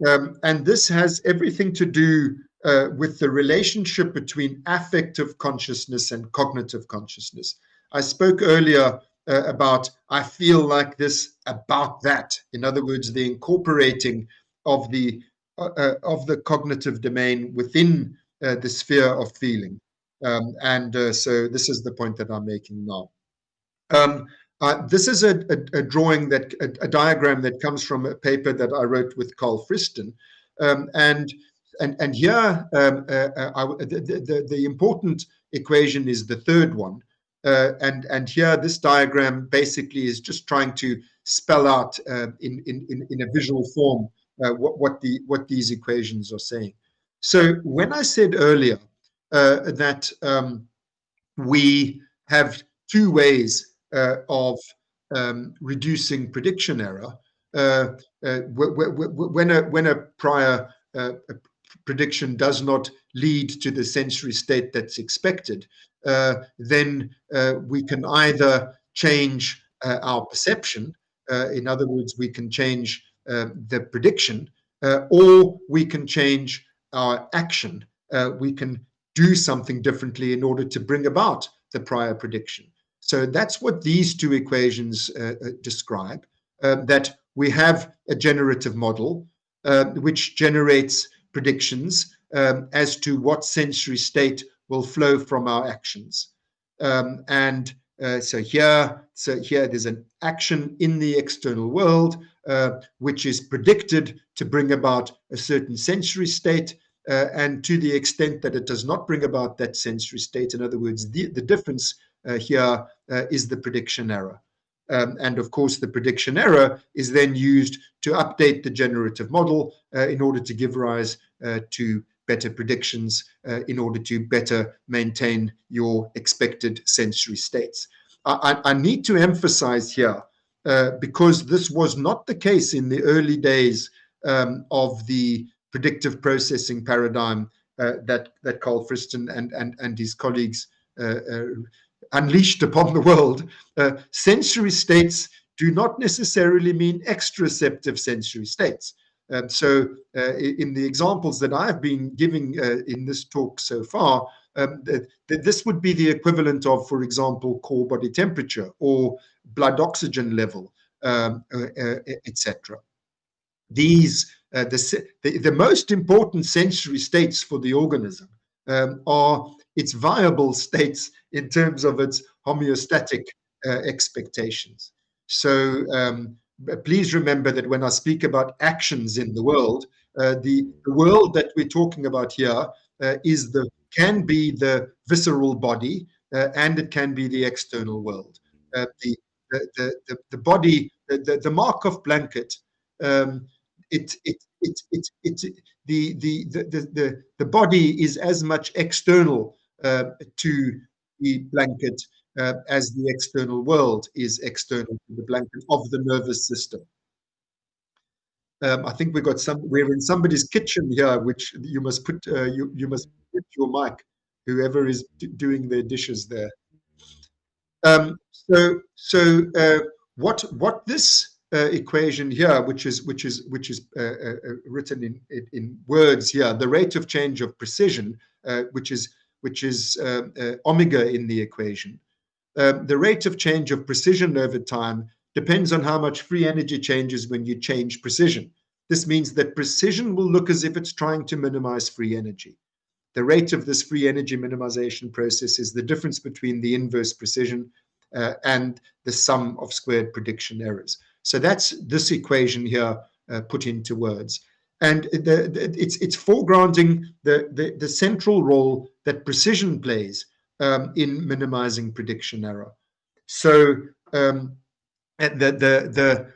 Um, and this has everything to do uh, with the relationship between affective consciousness and cognitive consciousness. I spoke earlier uh, about I feel like this about that. In other words, the incorporating of the uh, uh, of the cognitive domain within uh, the sphere of feeling. Um, and uh, so this is the point that I'm making now. Um, uh, this is a, a, a drawing that a, a diagram that comes from a paper that I wrote with Carl Friston, um, and and and here um, uh, uh, I, the, the the important equation is the third one, uh, and and here this diagram basically is just trying to spell out uh, in, in in a visual form uh, what what the what these equations are saying. So when I said earlier uh, that um, we have two ways of um, reducing prediction error. Wh- wh- wh- when a when a prior uh, prediction does not lead to the sensory state that's expected, uh, then uh, we can either change uh, our perception. uh, in other words, we can change uh, the prediction, uh, or we can change our action. Uh, we can do something differently in order to bring about the prior prediction. So that's what these two equations describe, uh, that we have a generative model which generates predictions um, as to what sensory state will flow from our actions. Um, and uh, so here, so here there's an action in the external world, uh, which is predicted to bring about a certain sensory state. Uh, and to the extent that it does not bring about that sensory state, in other words, the, the difference uh, here uh, is the prediction error. Um, and of course, the prediction error is then used to update the generative model uh, in order to give rise uh, to better predictions, uh, in order to better maintain your expected sensory states. I, I, need to emphasize here, uh, because this was not the case in the early days um, of the predictive processing paradigm uh, that, that Carl Friston and, and, and his colleagues uh, unleashed upon the world, uh, sensory states do not necessarily mean exteroceptive sensory states. Um, so, uh, in the examples that I've been giving uh, in this talk so far, um, th th this would be the equivalent of, for example, core body temperature or blood oxygen level, um, uh, uh, etc. These uh, the, the the most important sensory states for the organism um, are its viable states in terms of its homeostatic uh, expectations. So um, please remember that when I speak about actions in the world, uh, the, the world that we're talking about here uh, is the can be the visceral body uh, and it can be the external world. Uh, the, the, the, the, body, the, the, the Markov blanket, um, it, it, it, it, it, the, the, the, the, the, body is as much external to the blanket uh, as the external world is external to the blanket of the nervous system. Um, I think we got some. We're in somebody's kitchen here, which you must put. Uh, you you must put your mic. Whoever is doing their dishes there. Um, so so uh, what what this uh, equation here, which is which is which is uh, uh, uh, written in, in words here, the rate of change of precision, uh, which is which is uh, uh, omega in the equation, um, the rate of change of precision over time depends on how much free energy changes when you change precision. This means that precision will look as if it's trying to minimize free energy. The rate of this free energy minimization process is the difference between the inverse precision uh, and the sum of squared prediction errors. So that's this equation here uh, put into words. And the, the, it's, it's foregrounding the, the, the, central role that precision plays um, in minimizing prediction error. So um, the, the, the,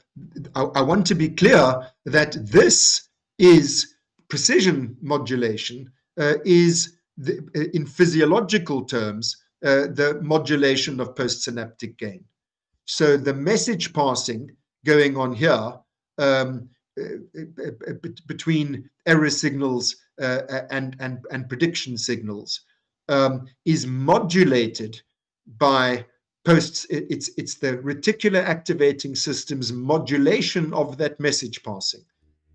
I, I want to be clear that this is precision modulation uh, is the, uh, in physiological terms uh, the modulation of postsynaptic gain. So the message passing going on here um, uh, uh, between error signals and, and, and prediction signals um, is modulated by posts. It's it's the reticular activating system's modulation of that message passing.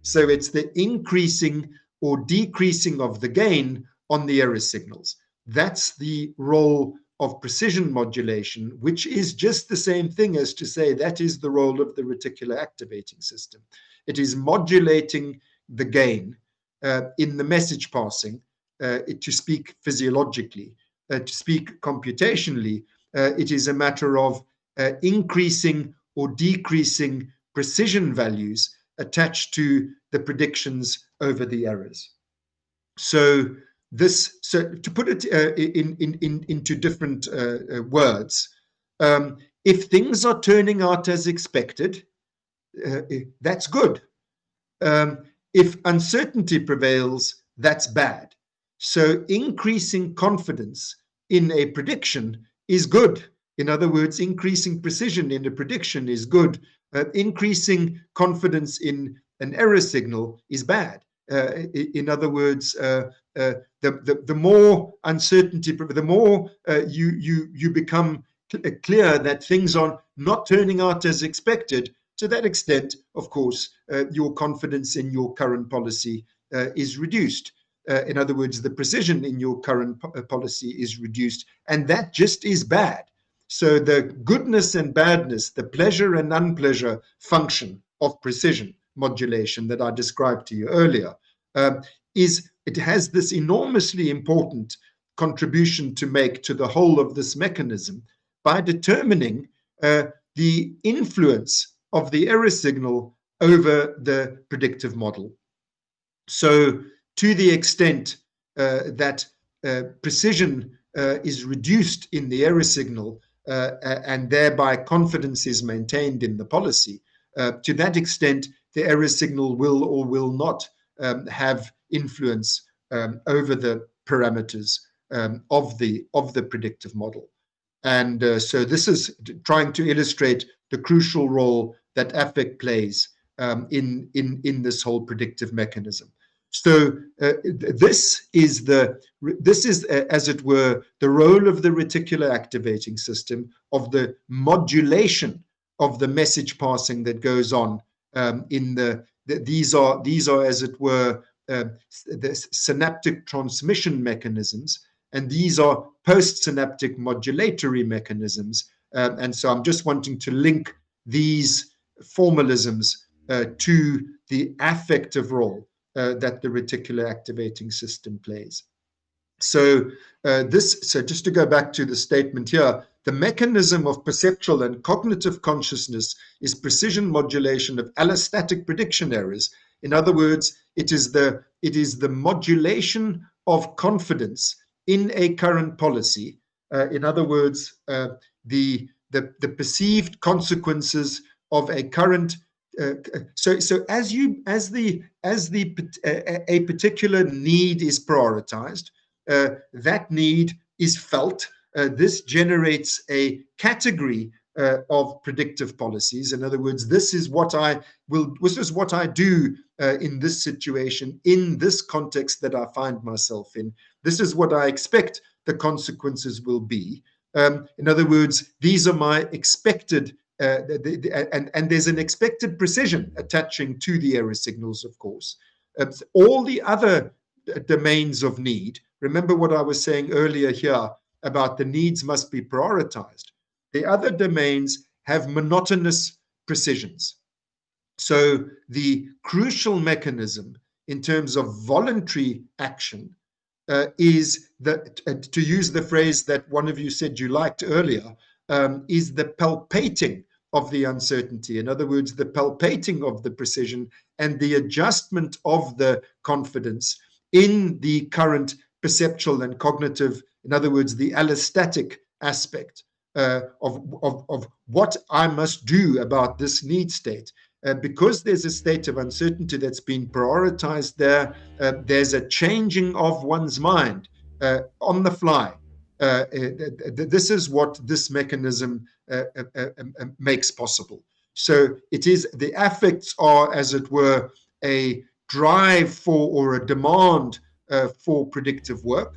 So it's the increasing or decreasing of the gain on the error signals. That's the role of precision modulation which is just the same thing as to say that is the role of the reticular activating system. It is modulating the gain. uh, in the message passing uh, to speak physiologically uh, to speak computationally uh, it is a matter of uh, increasing or decreasing precision values attached to the predictions over the errors. So this, so to put it uh, in, in, in, into different uh, uh, words, um, if things are turning out as expected, uh, that's good. Um, if uncertainty prevails, that's bad. So increasing confidence in a prediction is good. In other words, increasing precision in a prediction is good. Uh, increasing confidence in an error signal is bad. Uh, in other words, uh, uh, the, the, the more uncertainty, the more uh, you, you, you become uh, clear that things are not turning out as expected, to that extent, of course, your confidence in your current policy is reduced. Uh, in other words, the precision in your current po uh, policy is reduced, and that just is bad. So the goodness and badness, the pleasure and unpleasure function of precision modulation that I described to you earlier, uh, is it has this enormously important contribution to make to the whole of this mechanism by determining uh, the influence of the error signal over the predictive model. So to the extent uh, that uh, precision uh, is reduced in the error signal and thereby confidence is maintained in the policy, to that extent, the error signal will or will not um, have influence um, over the parameters um, of the of the predictive model. And uh, so this is trying to illustrate the crucial role that affect plays um, in, in, in this whole predictive mechanism. So uh, this is the this is uh, as it were the role of the reticular activating system of the modulation of the message passing that goes on um, in the, the, these are these are as it were uh, the synaptic transmission mechanisms and these are postsynaptic modulatory mechanisms um, and so I'm just wanting to link these formalisms uh, to the affective role uh, that the reticular activating system plays. So uh, this, so just to go back to the statement here, the mechanism of perceptual and cognitive consciousness is precision modulation of allostatic prediction errors. In other words, it is the it is the modulation of confidence in a current policy. Uh, in other words, uh, the, the the perceived consequences of a current uh, so so as you as the as the a, a particular need is prioritized uh, that need is felt uh, this generates a category uh, of predictive policies. In other words this is what i will this is what i do uh, in this situation in this context that i find myself in. This is what i expect the consequences will be. Um, in other words these are my expected uh, the, the, and, and there's an expected precision attaching to the error signals, of course. Uh, all the other domains of need remember what I was saying earlier here about the needs must be prioritized. The other domains have monotonous precisions. So the crucial mechanism in terms of voluntary action uh, is that, uh, to use the phrase that one of you said you liked earlier, um, is the palpating of the uncertainty. In other words, the palpating of the precision and the adjustment of the confidence in the current perceptual and cognitive, in other words, the allostatic aspect uh, of, of, of what I must do about this need state. Uh, because there's a state of uncertainty that's been prioritized there, uh, there's a changing of one's mind uh, on the fly. Uh, uh, this is what this mechanism Uh, uh, uh, um, um, makes possible. So it is the affects are, as it were, a drive for or a demand for predictive work,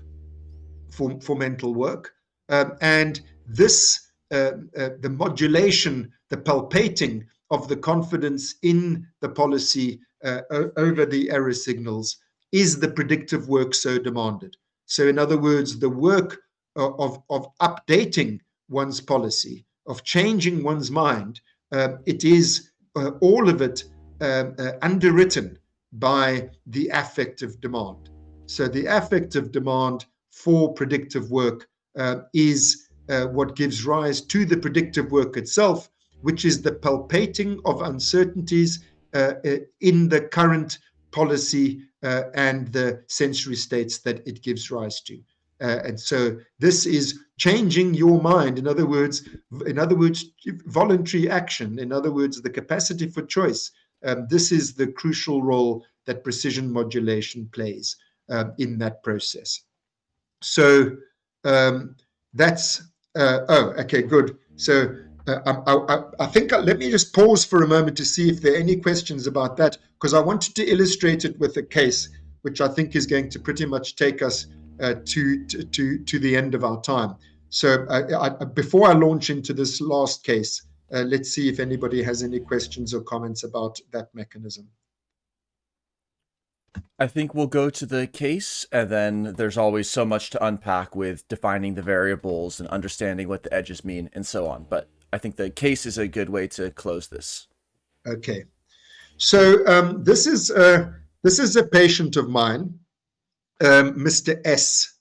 for, for mental work. Um, and this, the modulation, the palpating of the confidence in the policy uh, over the error signals is the predictive work so demanded. So, in other words, the work of, of updating one's policy, of changing one's mind, uh, it is uh, all of it um, uh, underwritten by the affective demand. So, the affective demand for predictive work uh, is uh, what gives rise to the predictive work itself, which is the palpating of uncertainties uh, in the current policy uh, and the sensory states that it gives rise to. Uh, and so this is changing your mind. In other words, in other words, voluntary action. In other words, the capacity for choice. Um, this is the crucial role that precision modulation plays um, in that process. So um, that's uh, oh, okay, good. So uh, I, I, I, think uh, let me just pause for a moment to see if there are any questions about that, because I wanted to illustrate it with a case, which I think is going to pretty much take us to, to, to the end of our time. So uh, I, before I launch into this last case, uh, let's see if anybody has any questions or comments about that mechanism. I think we'll go to the case, and then there's always so much to unpack with defining the variables and understanding what the edges mean and so on. But I think the case is a good way to close this. Okay, so um, this is a, this is a patient of mine, um, Mr. S,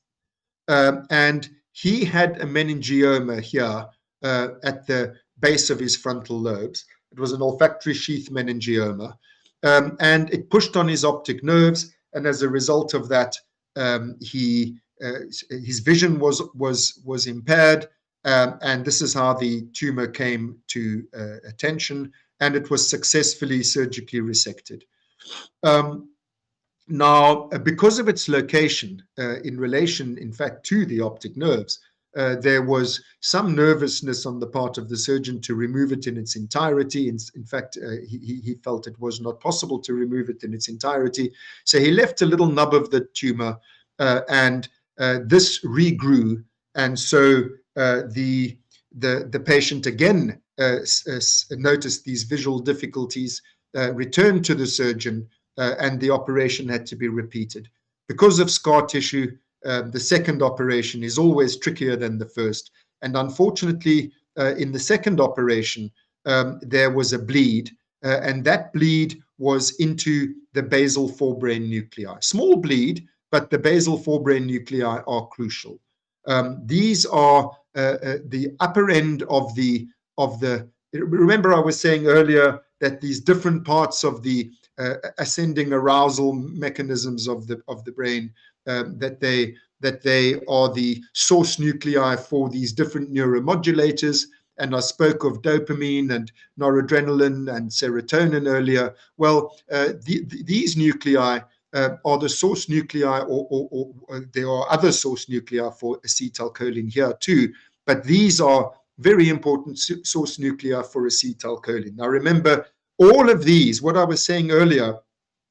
um, and he had a meningioma here uh, at the base of his frontal lobes. It was an olfactory sheath meningioma, um, and it pushed on his optic nerves, and as a result of that, um, he uh, his vision was was was impaired um, and this is how the tumor came to uh, attention, and it was successfully surgically resected. Um, now, uh, because of its location uh, in relation, in fact, to the optic nerves, uh, there was some nervousness on the part of the surgeon to remove it in its entirety. In, in fact, uh, he, he, felt it was not possible to remove it in its entirety. So he left a little nub of the tumor, uh, and this regrew. And so uh, the, the, the patient again uh, uh, noticed these visual difficulties, returned to the surgeon, and the operation had to be repeated. Because of scar tissue, um, the second operation is always trickier than the first. And unfortunately, uh, in the second operation, um, there was a bleed, uh, and that bleed was into the basal forebrain nuclei. Small bleed, but the basal forebrain nuclei are crucial. Um, these are uh, uh, the upper end of the of the. Remember, I was saying earlier that these different parts of the uh, ascending arousal mechanisms of the of the brain um, that they that they are the source nuclei for these different neuromodulators. And I spoke of dopamine and noradrenaline and serotonin earlier. Well, uh, the, the, these nuclei uh, are the source nuclei, or, or, or, or, there are other source nuclei for acetylcholine here too. But these are very important source nuclei for acetylcholine. Now, remember, all of these, what I was saying earlier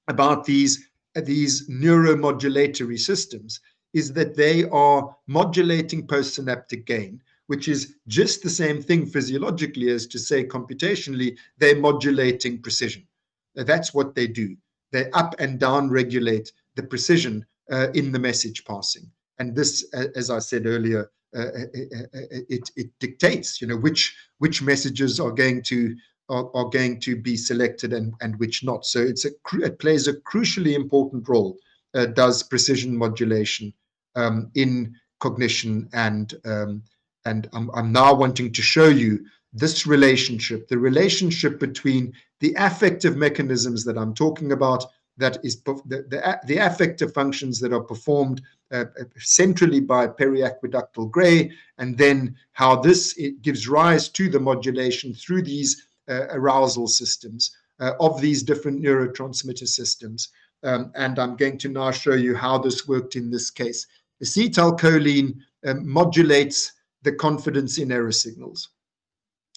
about these, these neuromodulatory systems, is that they are modulating postsynaptic gain, which is just the same thing physiologically as to say computationally, they're modulating precision. That's what they do they up and down regulate the precision uh, in the message passing. and this, as I said earlier, uh, it, it dictates, you know, which which messages are going to are, are going to be selected and, and which not. So it's a it plays a crucially important role. Uh, does precision modulation um, in cognition and um, and I'm, I'm now wanting to show you this relationship, the relationship between the affective mechanisms that I'm talking about, that is the, the, the affective functions that are performed uh, centrally by periaqueductal gray, and then how this gives rise to the modulation through these uh, arousal systems uh, of these different neurotransmitter systems. Um, and I'm going to now show you how this worked in this case. Acetylcholine um, modulates the confidence in error signals.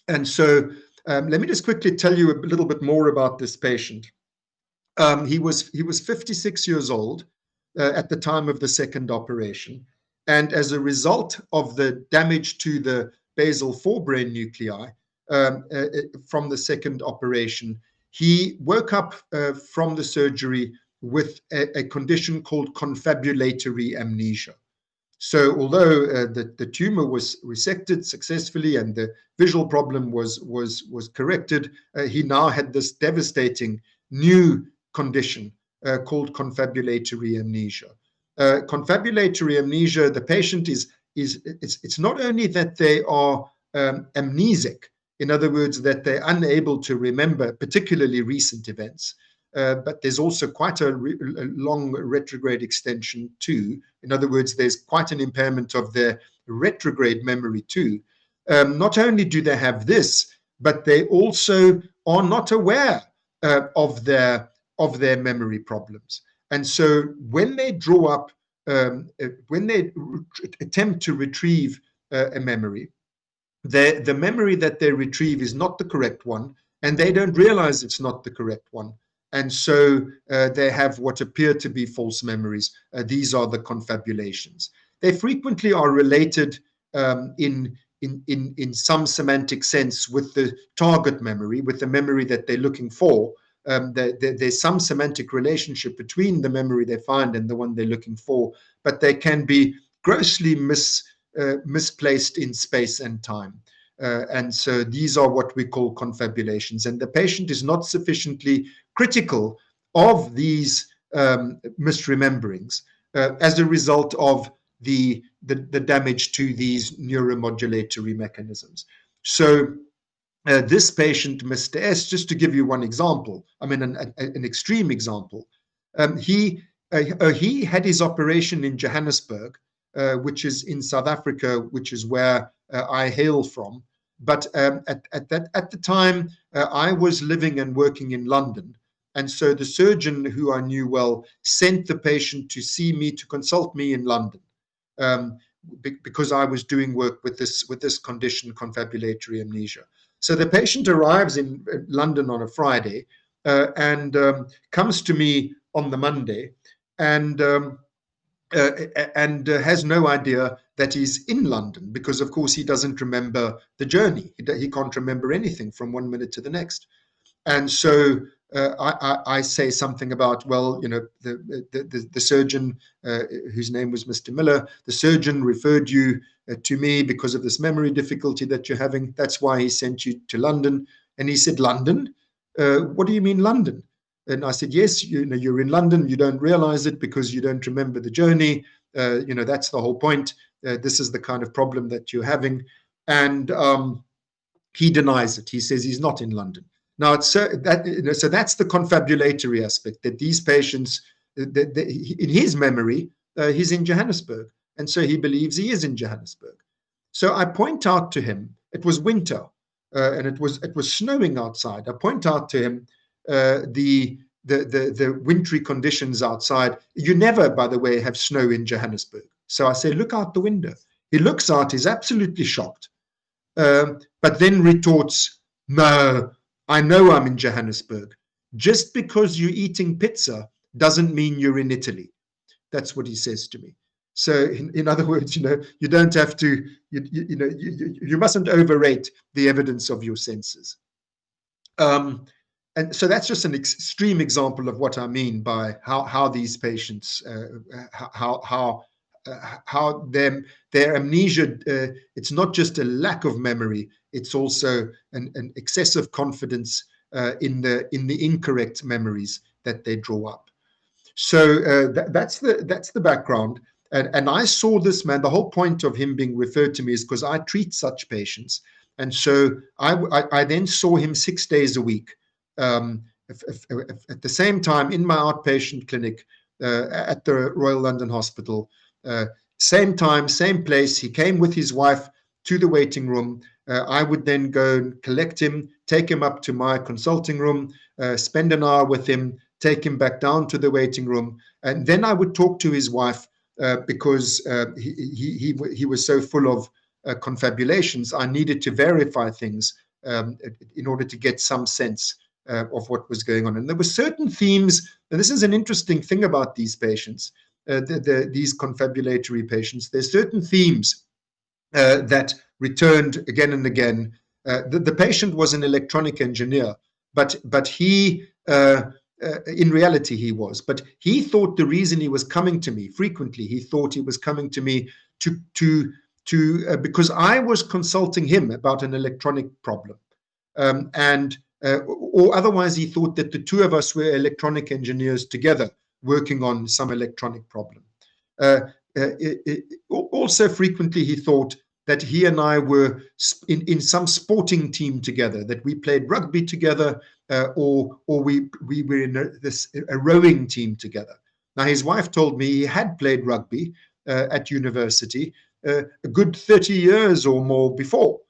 And so um, let me just quickly tell you a little bit more about this patient. Um, he was he was 56 years old uh, at the time of the second operation, and as a result of the damage to the basal forebrain nuclei um, uh, uh, from the second operation, he woke up uh, from the surgery with a, a condition called confabulatory amnesia. So although uh, the, the tumor was resected successfully and the visual problem was, was, was corrected, uh, he now had this devastating new condition uh, called confabulatory amnesia. Confabulatory amnesia, the patient is, is it's, it's not only that they are um, amnesic, in other words, that they're unable to remember particularly recent events, uh, but there's also quite a, re a, long retrograde extension too. In other words, there's quite an impairment of their retrograde memory too. Um, not only do they have this, but they also are not aware uh, of their of their memory problems. And so when they draw up, um, uh, when they attempt to retrieve uh, a memory, the, the memory that they retrieve is not the correct one, and they don't realize it's not the correct one and so uh, they have what appear to be false memories. Uh, these are the confabulations. They frequently are related um, in, in, in, in some semantic sense with the target memory, with the memory that they're looking for. Um, the, the, there's some semantic relationship between the memory they find and the one they're looking for, but they can be grossly mis, misplaced in space and time. Uh, and so these are what we call confabulations. And the patient is not sufficiently critical of these um, misrememberings uh, as a result of the, the, the, damage to these neuromodulatory mechanisms. So uh, this patient, Mr. S, just to give you one example, I mean an, an, an extreme example, um, he, uh, uh he had his operation in Johannesburg, uh, which is in South Africa, which is where uh, I hail from. But um, at, at, that, at the time, I was living and working in London. And so the surgeon who I knew well sent the patient to see me to consult me in London um, be because I was doing work with this with this condition, confabulatory amnesia. So the patient arrives in London on a Friday uh, and um, comes to me on the Monday and um, uh, and uh, has no idea that he's in London because, of course, he doesn't remember the journey. He, he can't remember anything from one minute to the next. And so uh, I, I, say something about, well, you know, the, the, the, the surgeon, uh, whose name was Mr. Miller, the surgeon referred you uh, to me because of this memory difficulty that you're having. That's why he sent you to London. And he said, London? Uh, what do you mean London? And I said, yes, you know, you're in London. You don't realize it because you don't remember the journey. Uh, you know, that's the whole point. Uh, this is the kind of problem that you're having. And um, he denies it. He says he's not in London. Now, it's, uh, that, you know, so that's the confabulatory aspect that these patients, uh, that, that in his memory, uh, he's in Johannesburg. And so he believes he is in Johannesburg. So I point out to him, it was winter uh, and it was it was snowing outside. I point out to him uh, the, the, the, the wintry conditions outside. You never, by the way, have snow in Johannesburg. So I say, look out the window. He looks out, he's absolutely shocked, um, but then retorts, no, I know I'm in Johannesburg. Just because you're eating pizza doesn't mean you're in Italy. That's what he says to me. So in, in other words, you know, you don't have to, you, you, you know, you, you, mustn't overrate the evidence of your senses. Um, and so that's just an extreme example of what I mean by how, how these patients, uh, how, how uh, how their their amnesia uh, it's not just a lack of memory it's also an, an excessive confidence uh, in the in the incorrect memories that they draw up. So uh, th that's the that's the background. And, and i saw this man the whole point of him being referred to me is because i treat such patients. And so I, I, I then saw him six days a week um, at the same time in my outpatient clinic uh, at the Royal London Hospital. Uh, same time, same place. He came with his wife to the waiting room. Uh, I would then go and collect him, take him up to my consulting room, uh, spend an hour with him, take him back down to the waiting room, and then I would talk to his wife uh, because uh, he, he, he he was so full of confabulations. I needed to verify things um, in order to get some sense uh, of what was going on. And there were certain themes, and this is an interesting thing about these patients, uh, the, the, these confabulatory patients. There's certain themes uh, that returned again and again. Uh, the, the, patient was an electronic engineer, but but he. Uh, uh, in reality, he was, but he thought the reason he was coming to me frequently, he thought he was coming to me to to to because I was consulting him about an electronic problem, um, and uh, or otherwise he thought that the two of us were electronic engineers together working on some electronic problem. Uh, uh, it, it, also frequently he thought that he and I were in, in some sporting team together, that we played rugby together uh, or, or we, we were in a, this, a rowing team together. Now his wife told me he had played rugby uh, at university uh, a good 30 years or more before.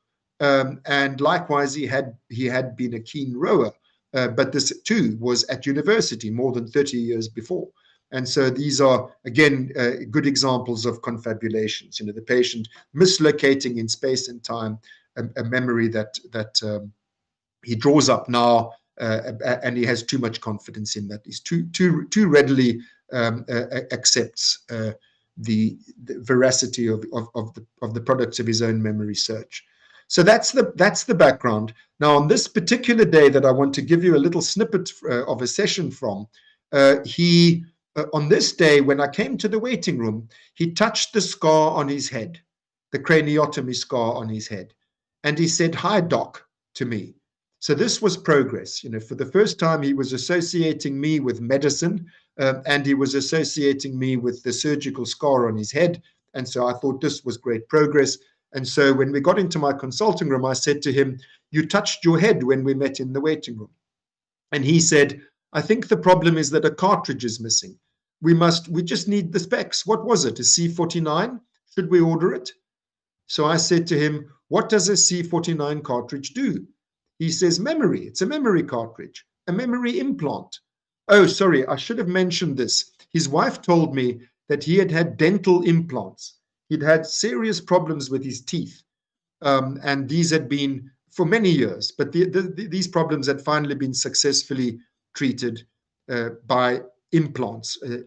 Um, and likewise, he had he had been a keen rower, uh, but this too was at university more than 30 years before. And so these are, again, uh, good examples of confabulations. You know, the patient mislocating in space and time a, a memory that that um, he draws up now, uh, and he has too much confidence in that. He's too too too readily um, uh, accepts uh, the, the, veracity of, of, of the of the products of his own memory search. So that's the that's the background. Now, on this particular day that I want to give you a little snippet uh, of a session from, uh, he uh, on this day when I came to the waiting room, he touched the scar on his head, the craniotomy scar on his head, and he said, "Hi, doc," to me. So this was progress. You know, for the first time, he was associating me with medicine, um, and he was associating me with the surgical scar on his head. And so I thought this was great progress. And so when we got into my consulting room, I said to him, You touched your head when we met in the waiting room. And he said, I think the problem is that a cartridge is missing. We must, we just need the specs. What was it? A C49? Should we order it? So I said to him, What does a C49 cartridge do? He says, Memory. It's a memory cartridge, a memory implant. Oh, sorry, I should have mentioned this. His wife told me that he had had dental implants He'd had serious problems with his teeth, um, and these had been for many years. But the, the, the, these problems had finally been successfully treated uh, by implants, uh,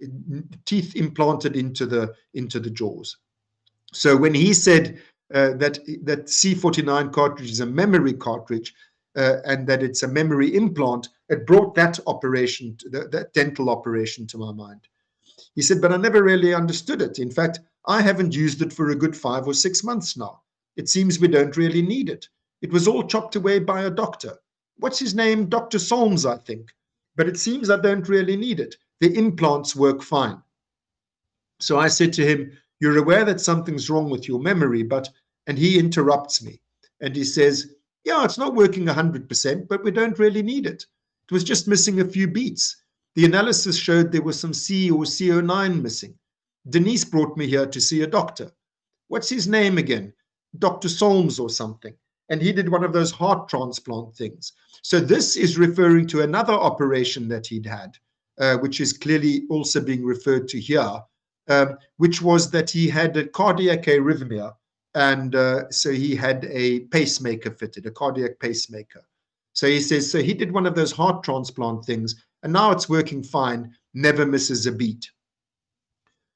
teeth implanted into the into the jaws. So when he said uh, that that C49 cartridge is a memory cartridge uh, and that it's a memory implant, it brought that operation, the, that dental operation, to my mind. He said, but I never really understood it. In fact, I haven't used it for a good five or six months now. It seems we don't really need it. It was all chopped away by a doctor. What's his name? Dr. Solms, I think. But it seems I don't really need it. The implants work fine. So I said to him, You're aware that something's wrong with your memory, but. And he interrupts me and he says, Yeah, it's not working 100%, but we don't really need it. It was just missing a few beats. The analysis showed there was some C or CO9 missing. Denise brought me here to see a doctor. What's his name again? Dr. Solms or something. And he did one of those heart transplant things. So this is referring to another operation that he'd had, uh, which is clearly also being referred to here, um, which was that he had a cardiac arrhythmia. And uh, so he had a pacemaker fitted, a cardiac pacemaker. So he says, so he did one of those heart transplant things, and now it's working fine, never misses a beat.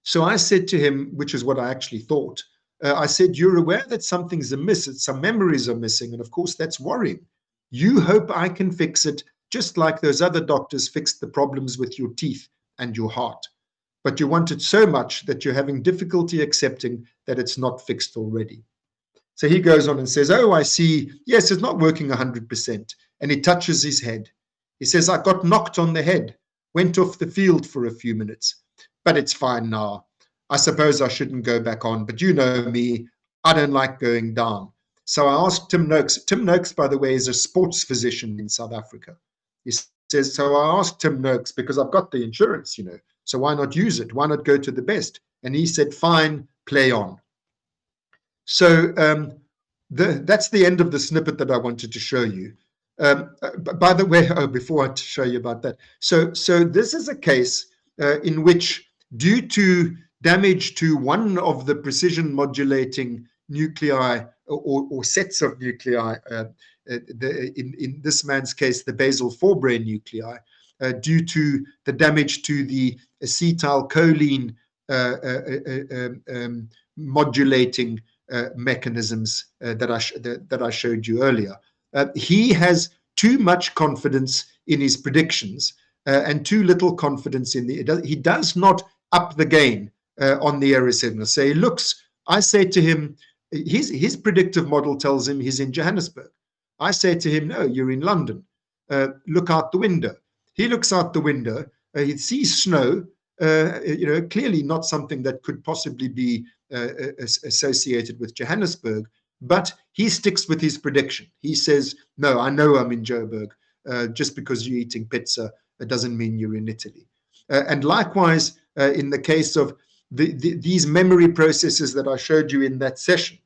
So I said to him, which is what I actually thought, uh, I said, You're aware that something's amiss, that some memories are missing. And of course, that's worrying. You hope I can fix it just like those other doctors fixed the problems with your teeth and your heart. but you want it so much that you're having difficulty accepting that it's not fixed already. So he goes on and says, Oh, I see. Yes, it's not working 100%. And he touches his head. He says, I got knocked on the head, went off the field for a few minutes, but it's fine now. I suppose I shouldn't go back on, but you know me, I don't like going down. So I asked Tim Noakes. Tim Noakes, by the way, is a sports physician in South Africa. He says, So I asked Tim Noakes because I've got the insurance, you know, so why not use it? Why not go to the best? And he said, Fine, play on. So um, the, that's the end of the snippet that I wanted to show you. Um, by the way, oh, before I show you about that, so so this is a case uh, in which, due to damage to one of the precision modulating nuclei or, or sets of nuclei, uh, uh, the, in, in this man's case, the basal forebrain nuclei, uh, due to the damage to the acetylcholine uh, uh, um, um, modulating mechanisms that I that, that, I showed you earlier. he has too much confidence in his predictions and too little confidence in the. He does not up the game uh, on the error signal. So he looks, I say to him, his, his predictive model tells him he's in Johannesburg. I say to him, no, you're in London. Uh, look out the window. He looks out the window. Uh, he sees snow, uh, you know, clearly not something that could possibly be uh, associated with Johannesburg, but he sticks with his prediction. He says, no, I know I'm in Joburg. Uh, just because you're eating pizza, it doesn't mean you're in Italy. and likewise, in the case of the, the, these memory processes that I showed you in that session,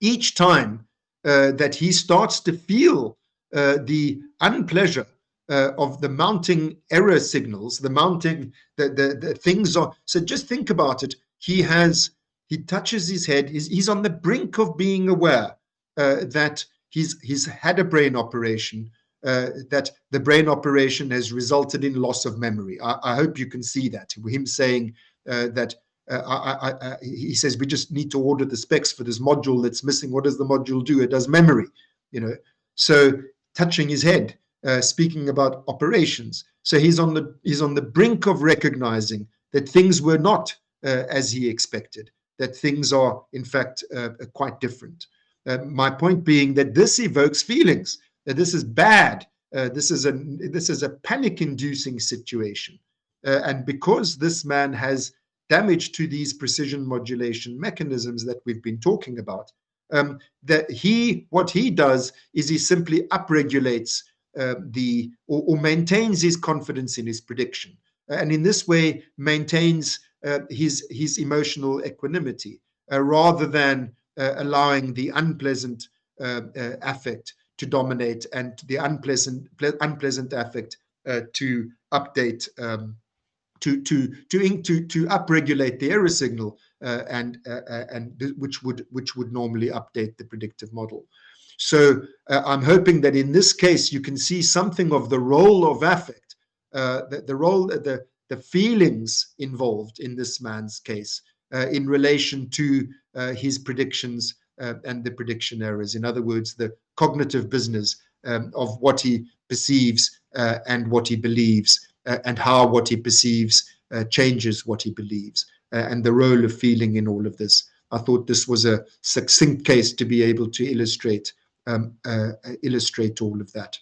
each time uh, that he starts to feel uh, the unpleasure uh, of the mounting error signals, the mounting, the, the, the things are, so just think about it. He has, he touches his head, he's, he's on the brink of being aware uh, that he's, he's had a brain operation, uh, that the brain operation has resulted in loss of memory. I, I hope you can see that. Him saying uh, that uh, I, I, he says we just need to order the specs for this module that's missing. What does the module do? It does memory, you know. So touching his head, uh, speaking about operations. So he's on the he's on the brink of recognizing that things were not uh, as he expected. That things are in fact uh, quite different. My point being that this evokes feelings. This is bad. this is a this is a panic-inducing situation. and because this man has damage to these precision modulation mechanisms that we've been talking about. Um, that he, what he does is he simply upregulates uh, the or, or, maintains his confidence in his prediction, and in this way maintains uh, his his emotional equanimity uh, rather than uh, allowing the unpleasant uh, uh, affect to dominate and the unpleasant unpleasant affect to update um, to to to to to upregulate the error signal uh, and uh, uh and which would which would normally update the predictive model. So uh, I'm hoping that in this case you can see something of the role of affect, uh, the, the role the the feelings involved in this man's case uh, in relation to his predictions and the prediction errors. In other words, the cognitive business um, of what he perceives and what he believes uh, and how what he perceives uh, changes what he believes uh, and the role of feeling in all of this. I thought this was a succinct case to be able to illustrate um, illustrate all of that.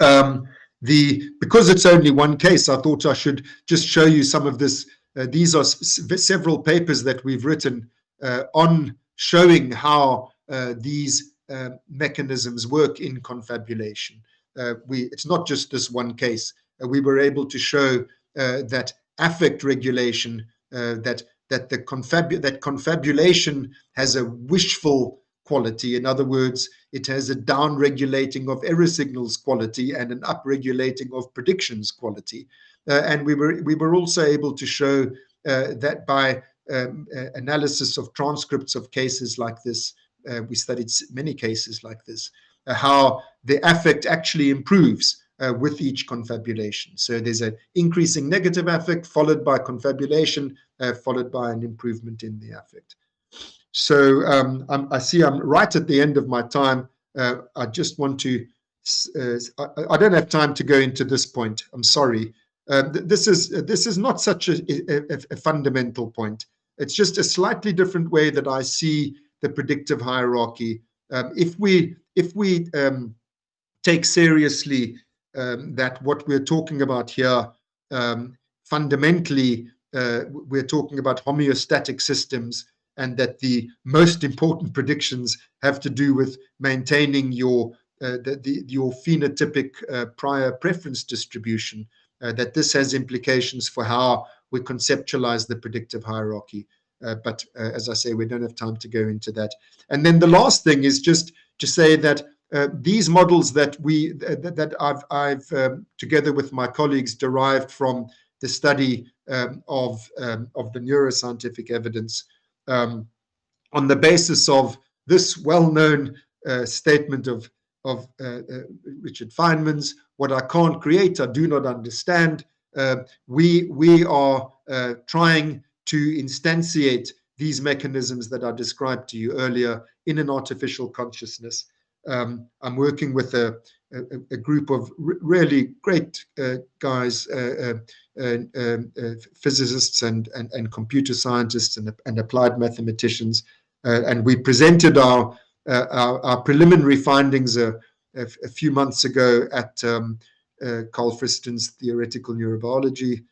Um, the because it's only one case, I thought I should just show you some of this. Uh, these are several papers that we've written uh, on showing how uh, these mechanisms work in confabulation. we it's not just this one case. Uh, we were able to show uh, that affect regulation, uh, that that the confabu that confabulation has a wishful quality. In other words, it has a down regulating of error signals quality and an up regulating of predictions quality. Uh, and we were we were also able to show uh, that by um, uh, analysis of transcripts of cases like this, we studied many cases like this, how the affect actually improves uh, with each confabulation. So there's an increasing negative affect followed by confabulation, uh, followed by an improvement in the affect. So um, i see I'm right at the end of my time. Uh, I just want to, uh, I, I, don't have time to go into this point. I'm sorry. Uh, th- this is this is not such a, a, a fundamental point. It's just a slightly different way that I see the predictive hierarchy. Um, if we if we um, take seriously um, that what we're talking about here um, fundamentally uh, we're talking about homeostatic systems and that the most important predictions have to do with maintaining your uh, the, the, your phenotypic uh, prior preference distribution uh, that this has implications for how we conceptualize the predictive hierarchy. Uh, but uh, as i say we don't have time to go into that. And then the last thing is just to say that uh, these models that we that, that I've, I've um, together with my colleagues derived from the study um, of um, of the neuroscientific evidence um, on the basis of this well-known uh, statement of of uh, uh, Richard Feynman's "What I can't create, I do not understand." we we are trying to instantiate these mechanisms that I described to you earlier in an artificial consciousness. Um, I'm working with a, a, a group of really great uh, guys, uh, uh, um, uh, physicists and, and, and, computer scientists and, and applied mathematicians. Uh, and we presented our, uh, our, our, preliminary findings a, a, a, few months ago at um, Carl Friston's theoretical neurobiology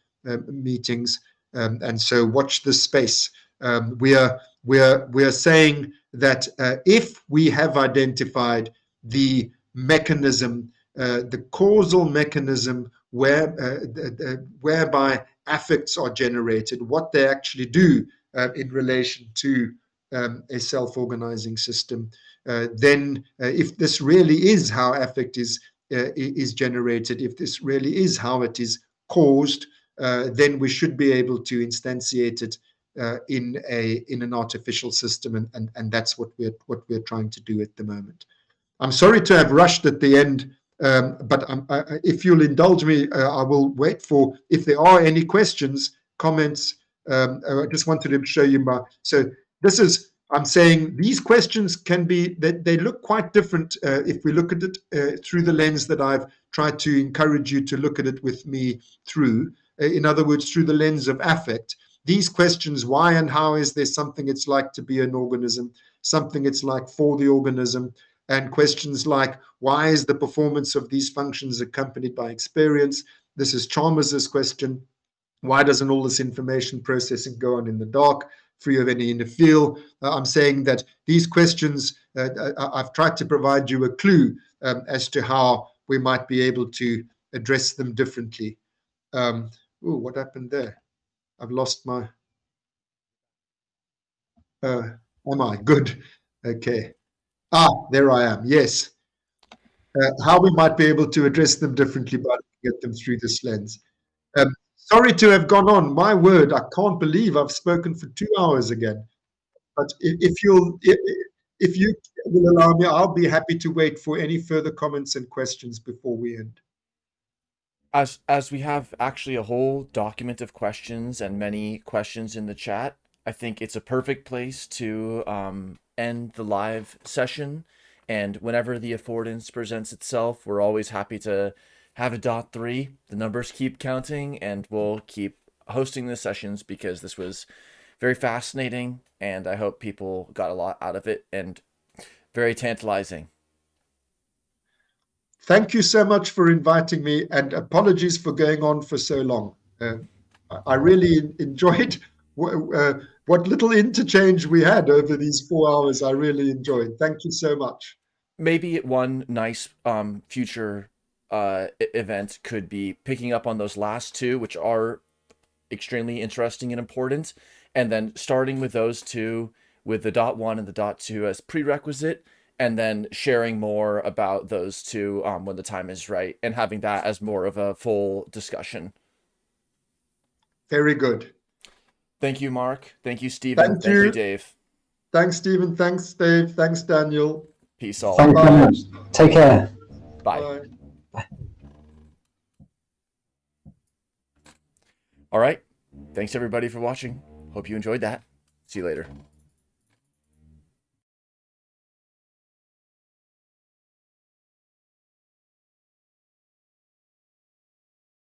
meetings. Um, and so watch this space. Um, we are we are we are saying that uh, if we have identified the mechanism, uh, the causal mechanism where uh, whereby affects are generated, what they actually do uh, in relation to um, a self-organizing system, uh, then uh, if this really is how affect is is generated, if this really is how it is caused, then we should be able to instantiate it uh, in a in an artificial system, and, and and that's what we're what we're trying to do at the moment. I'm sorry to have rushed at the end, um, but I, if you'll indulge me, uh, I will wait for if there are any questions, comments. Um, I just wanted to show you my. So this is I'm saying these questions can be they, they look quite different uh, if we look at it uh, through the lens that I've tried to encourage you to look at it with me through. Uh, in other words, through the lens of affect. These questions why and how is there something it's like to be an organism something it's like for the organism and questions like why is the performance of these functions accompanied by experience? This is chalmers's question. Why doesn't all this information processing go on in the dark free of any inner feel uh, i'm saying that these questions uh, uh i've tried to provide you a clue um, as to how we might be able to address them differently um, what happened there I've lost my. Uh, am I good? Okay. Ah, there I am. Yes. Uh, how we might be able to address them differently by looking at them through this lens. Sorry to have gone on. My word, I can't believe I've spoken for two hours again. But if, if you'll, if, if you will allow me, I'll be happy to wait for any further comments and questions before we end as as we have actually a whole document of questions and many questions in the chat, I think it's a perfect place to um, end the live session. And whenever the affordance presents itself, we're always happy to have a dot three. The numbers keep counting, and we'll keep hosting the sessions because this was very fascinating, and I hope people got a lot out of it and very tantalizing. Thank you so much for inviting me, and apologies for going on for so long. Uh, I really enjoyed uh, what little interchange we had over these four hours. I really enjoyed. Thank you so much. Maybe one nice um, future uh, event could be picking up on those last two, which are extremely interesting and important, and then starting with those two with the dot one and the dot two as prerequisite and then sharing more about those two um, when the time is right and having that as more of a full discussion. Very good. Thank you, Mark. Thank you, Stephen. Thank, Thank you. you. Dave. Thanks, Stephen. Thanks, Dave. Thanks, Daniel. Peace all. Thank you very much. Take care. Bye. Bye. All right. Thanks everybody for watching. Hope you enjoyed that. See you later.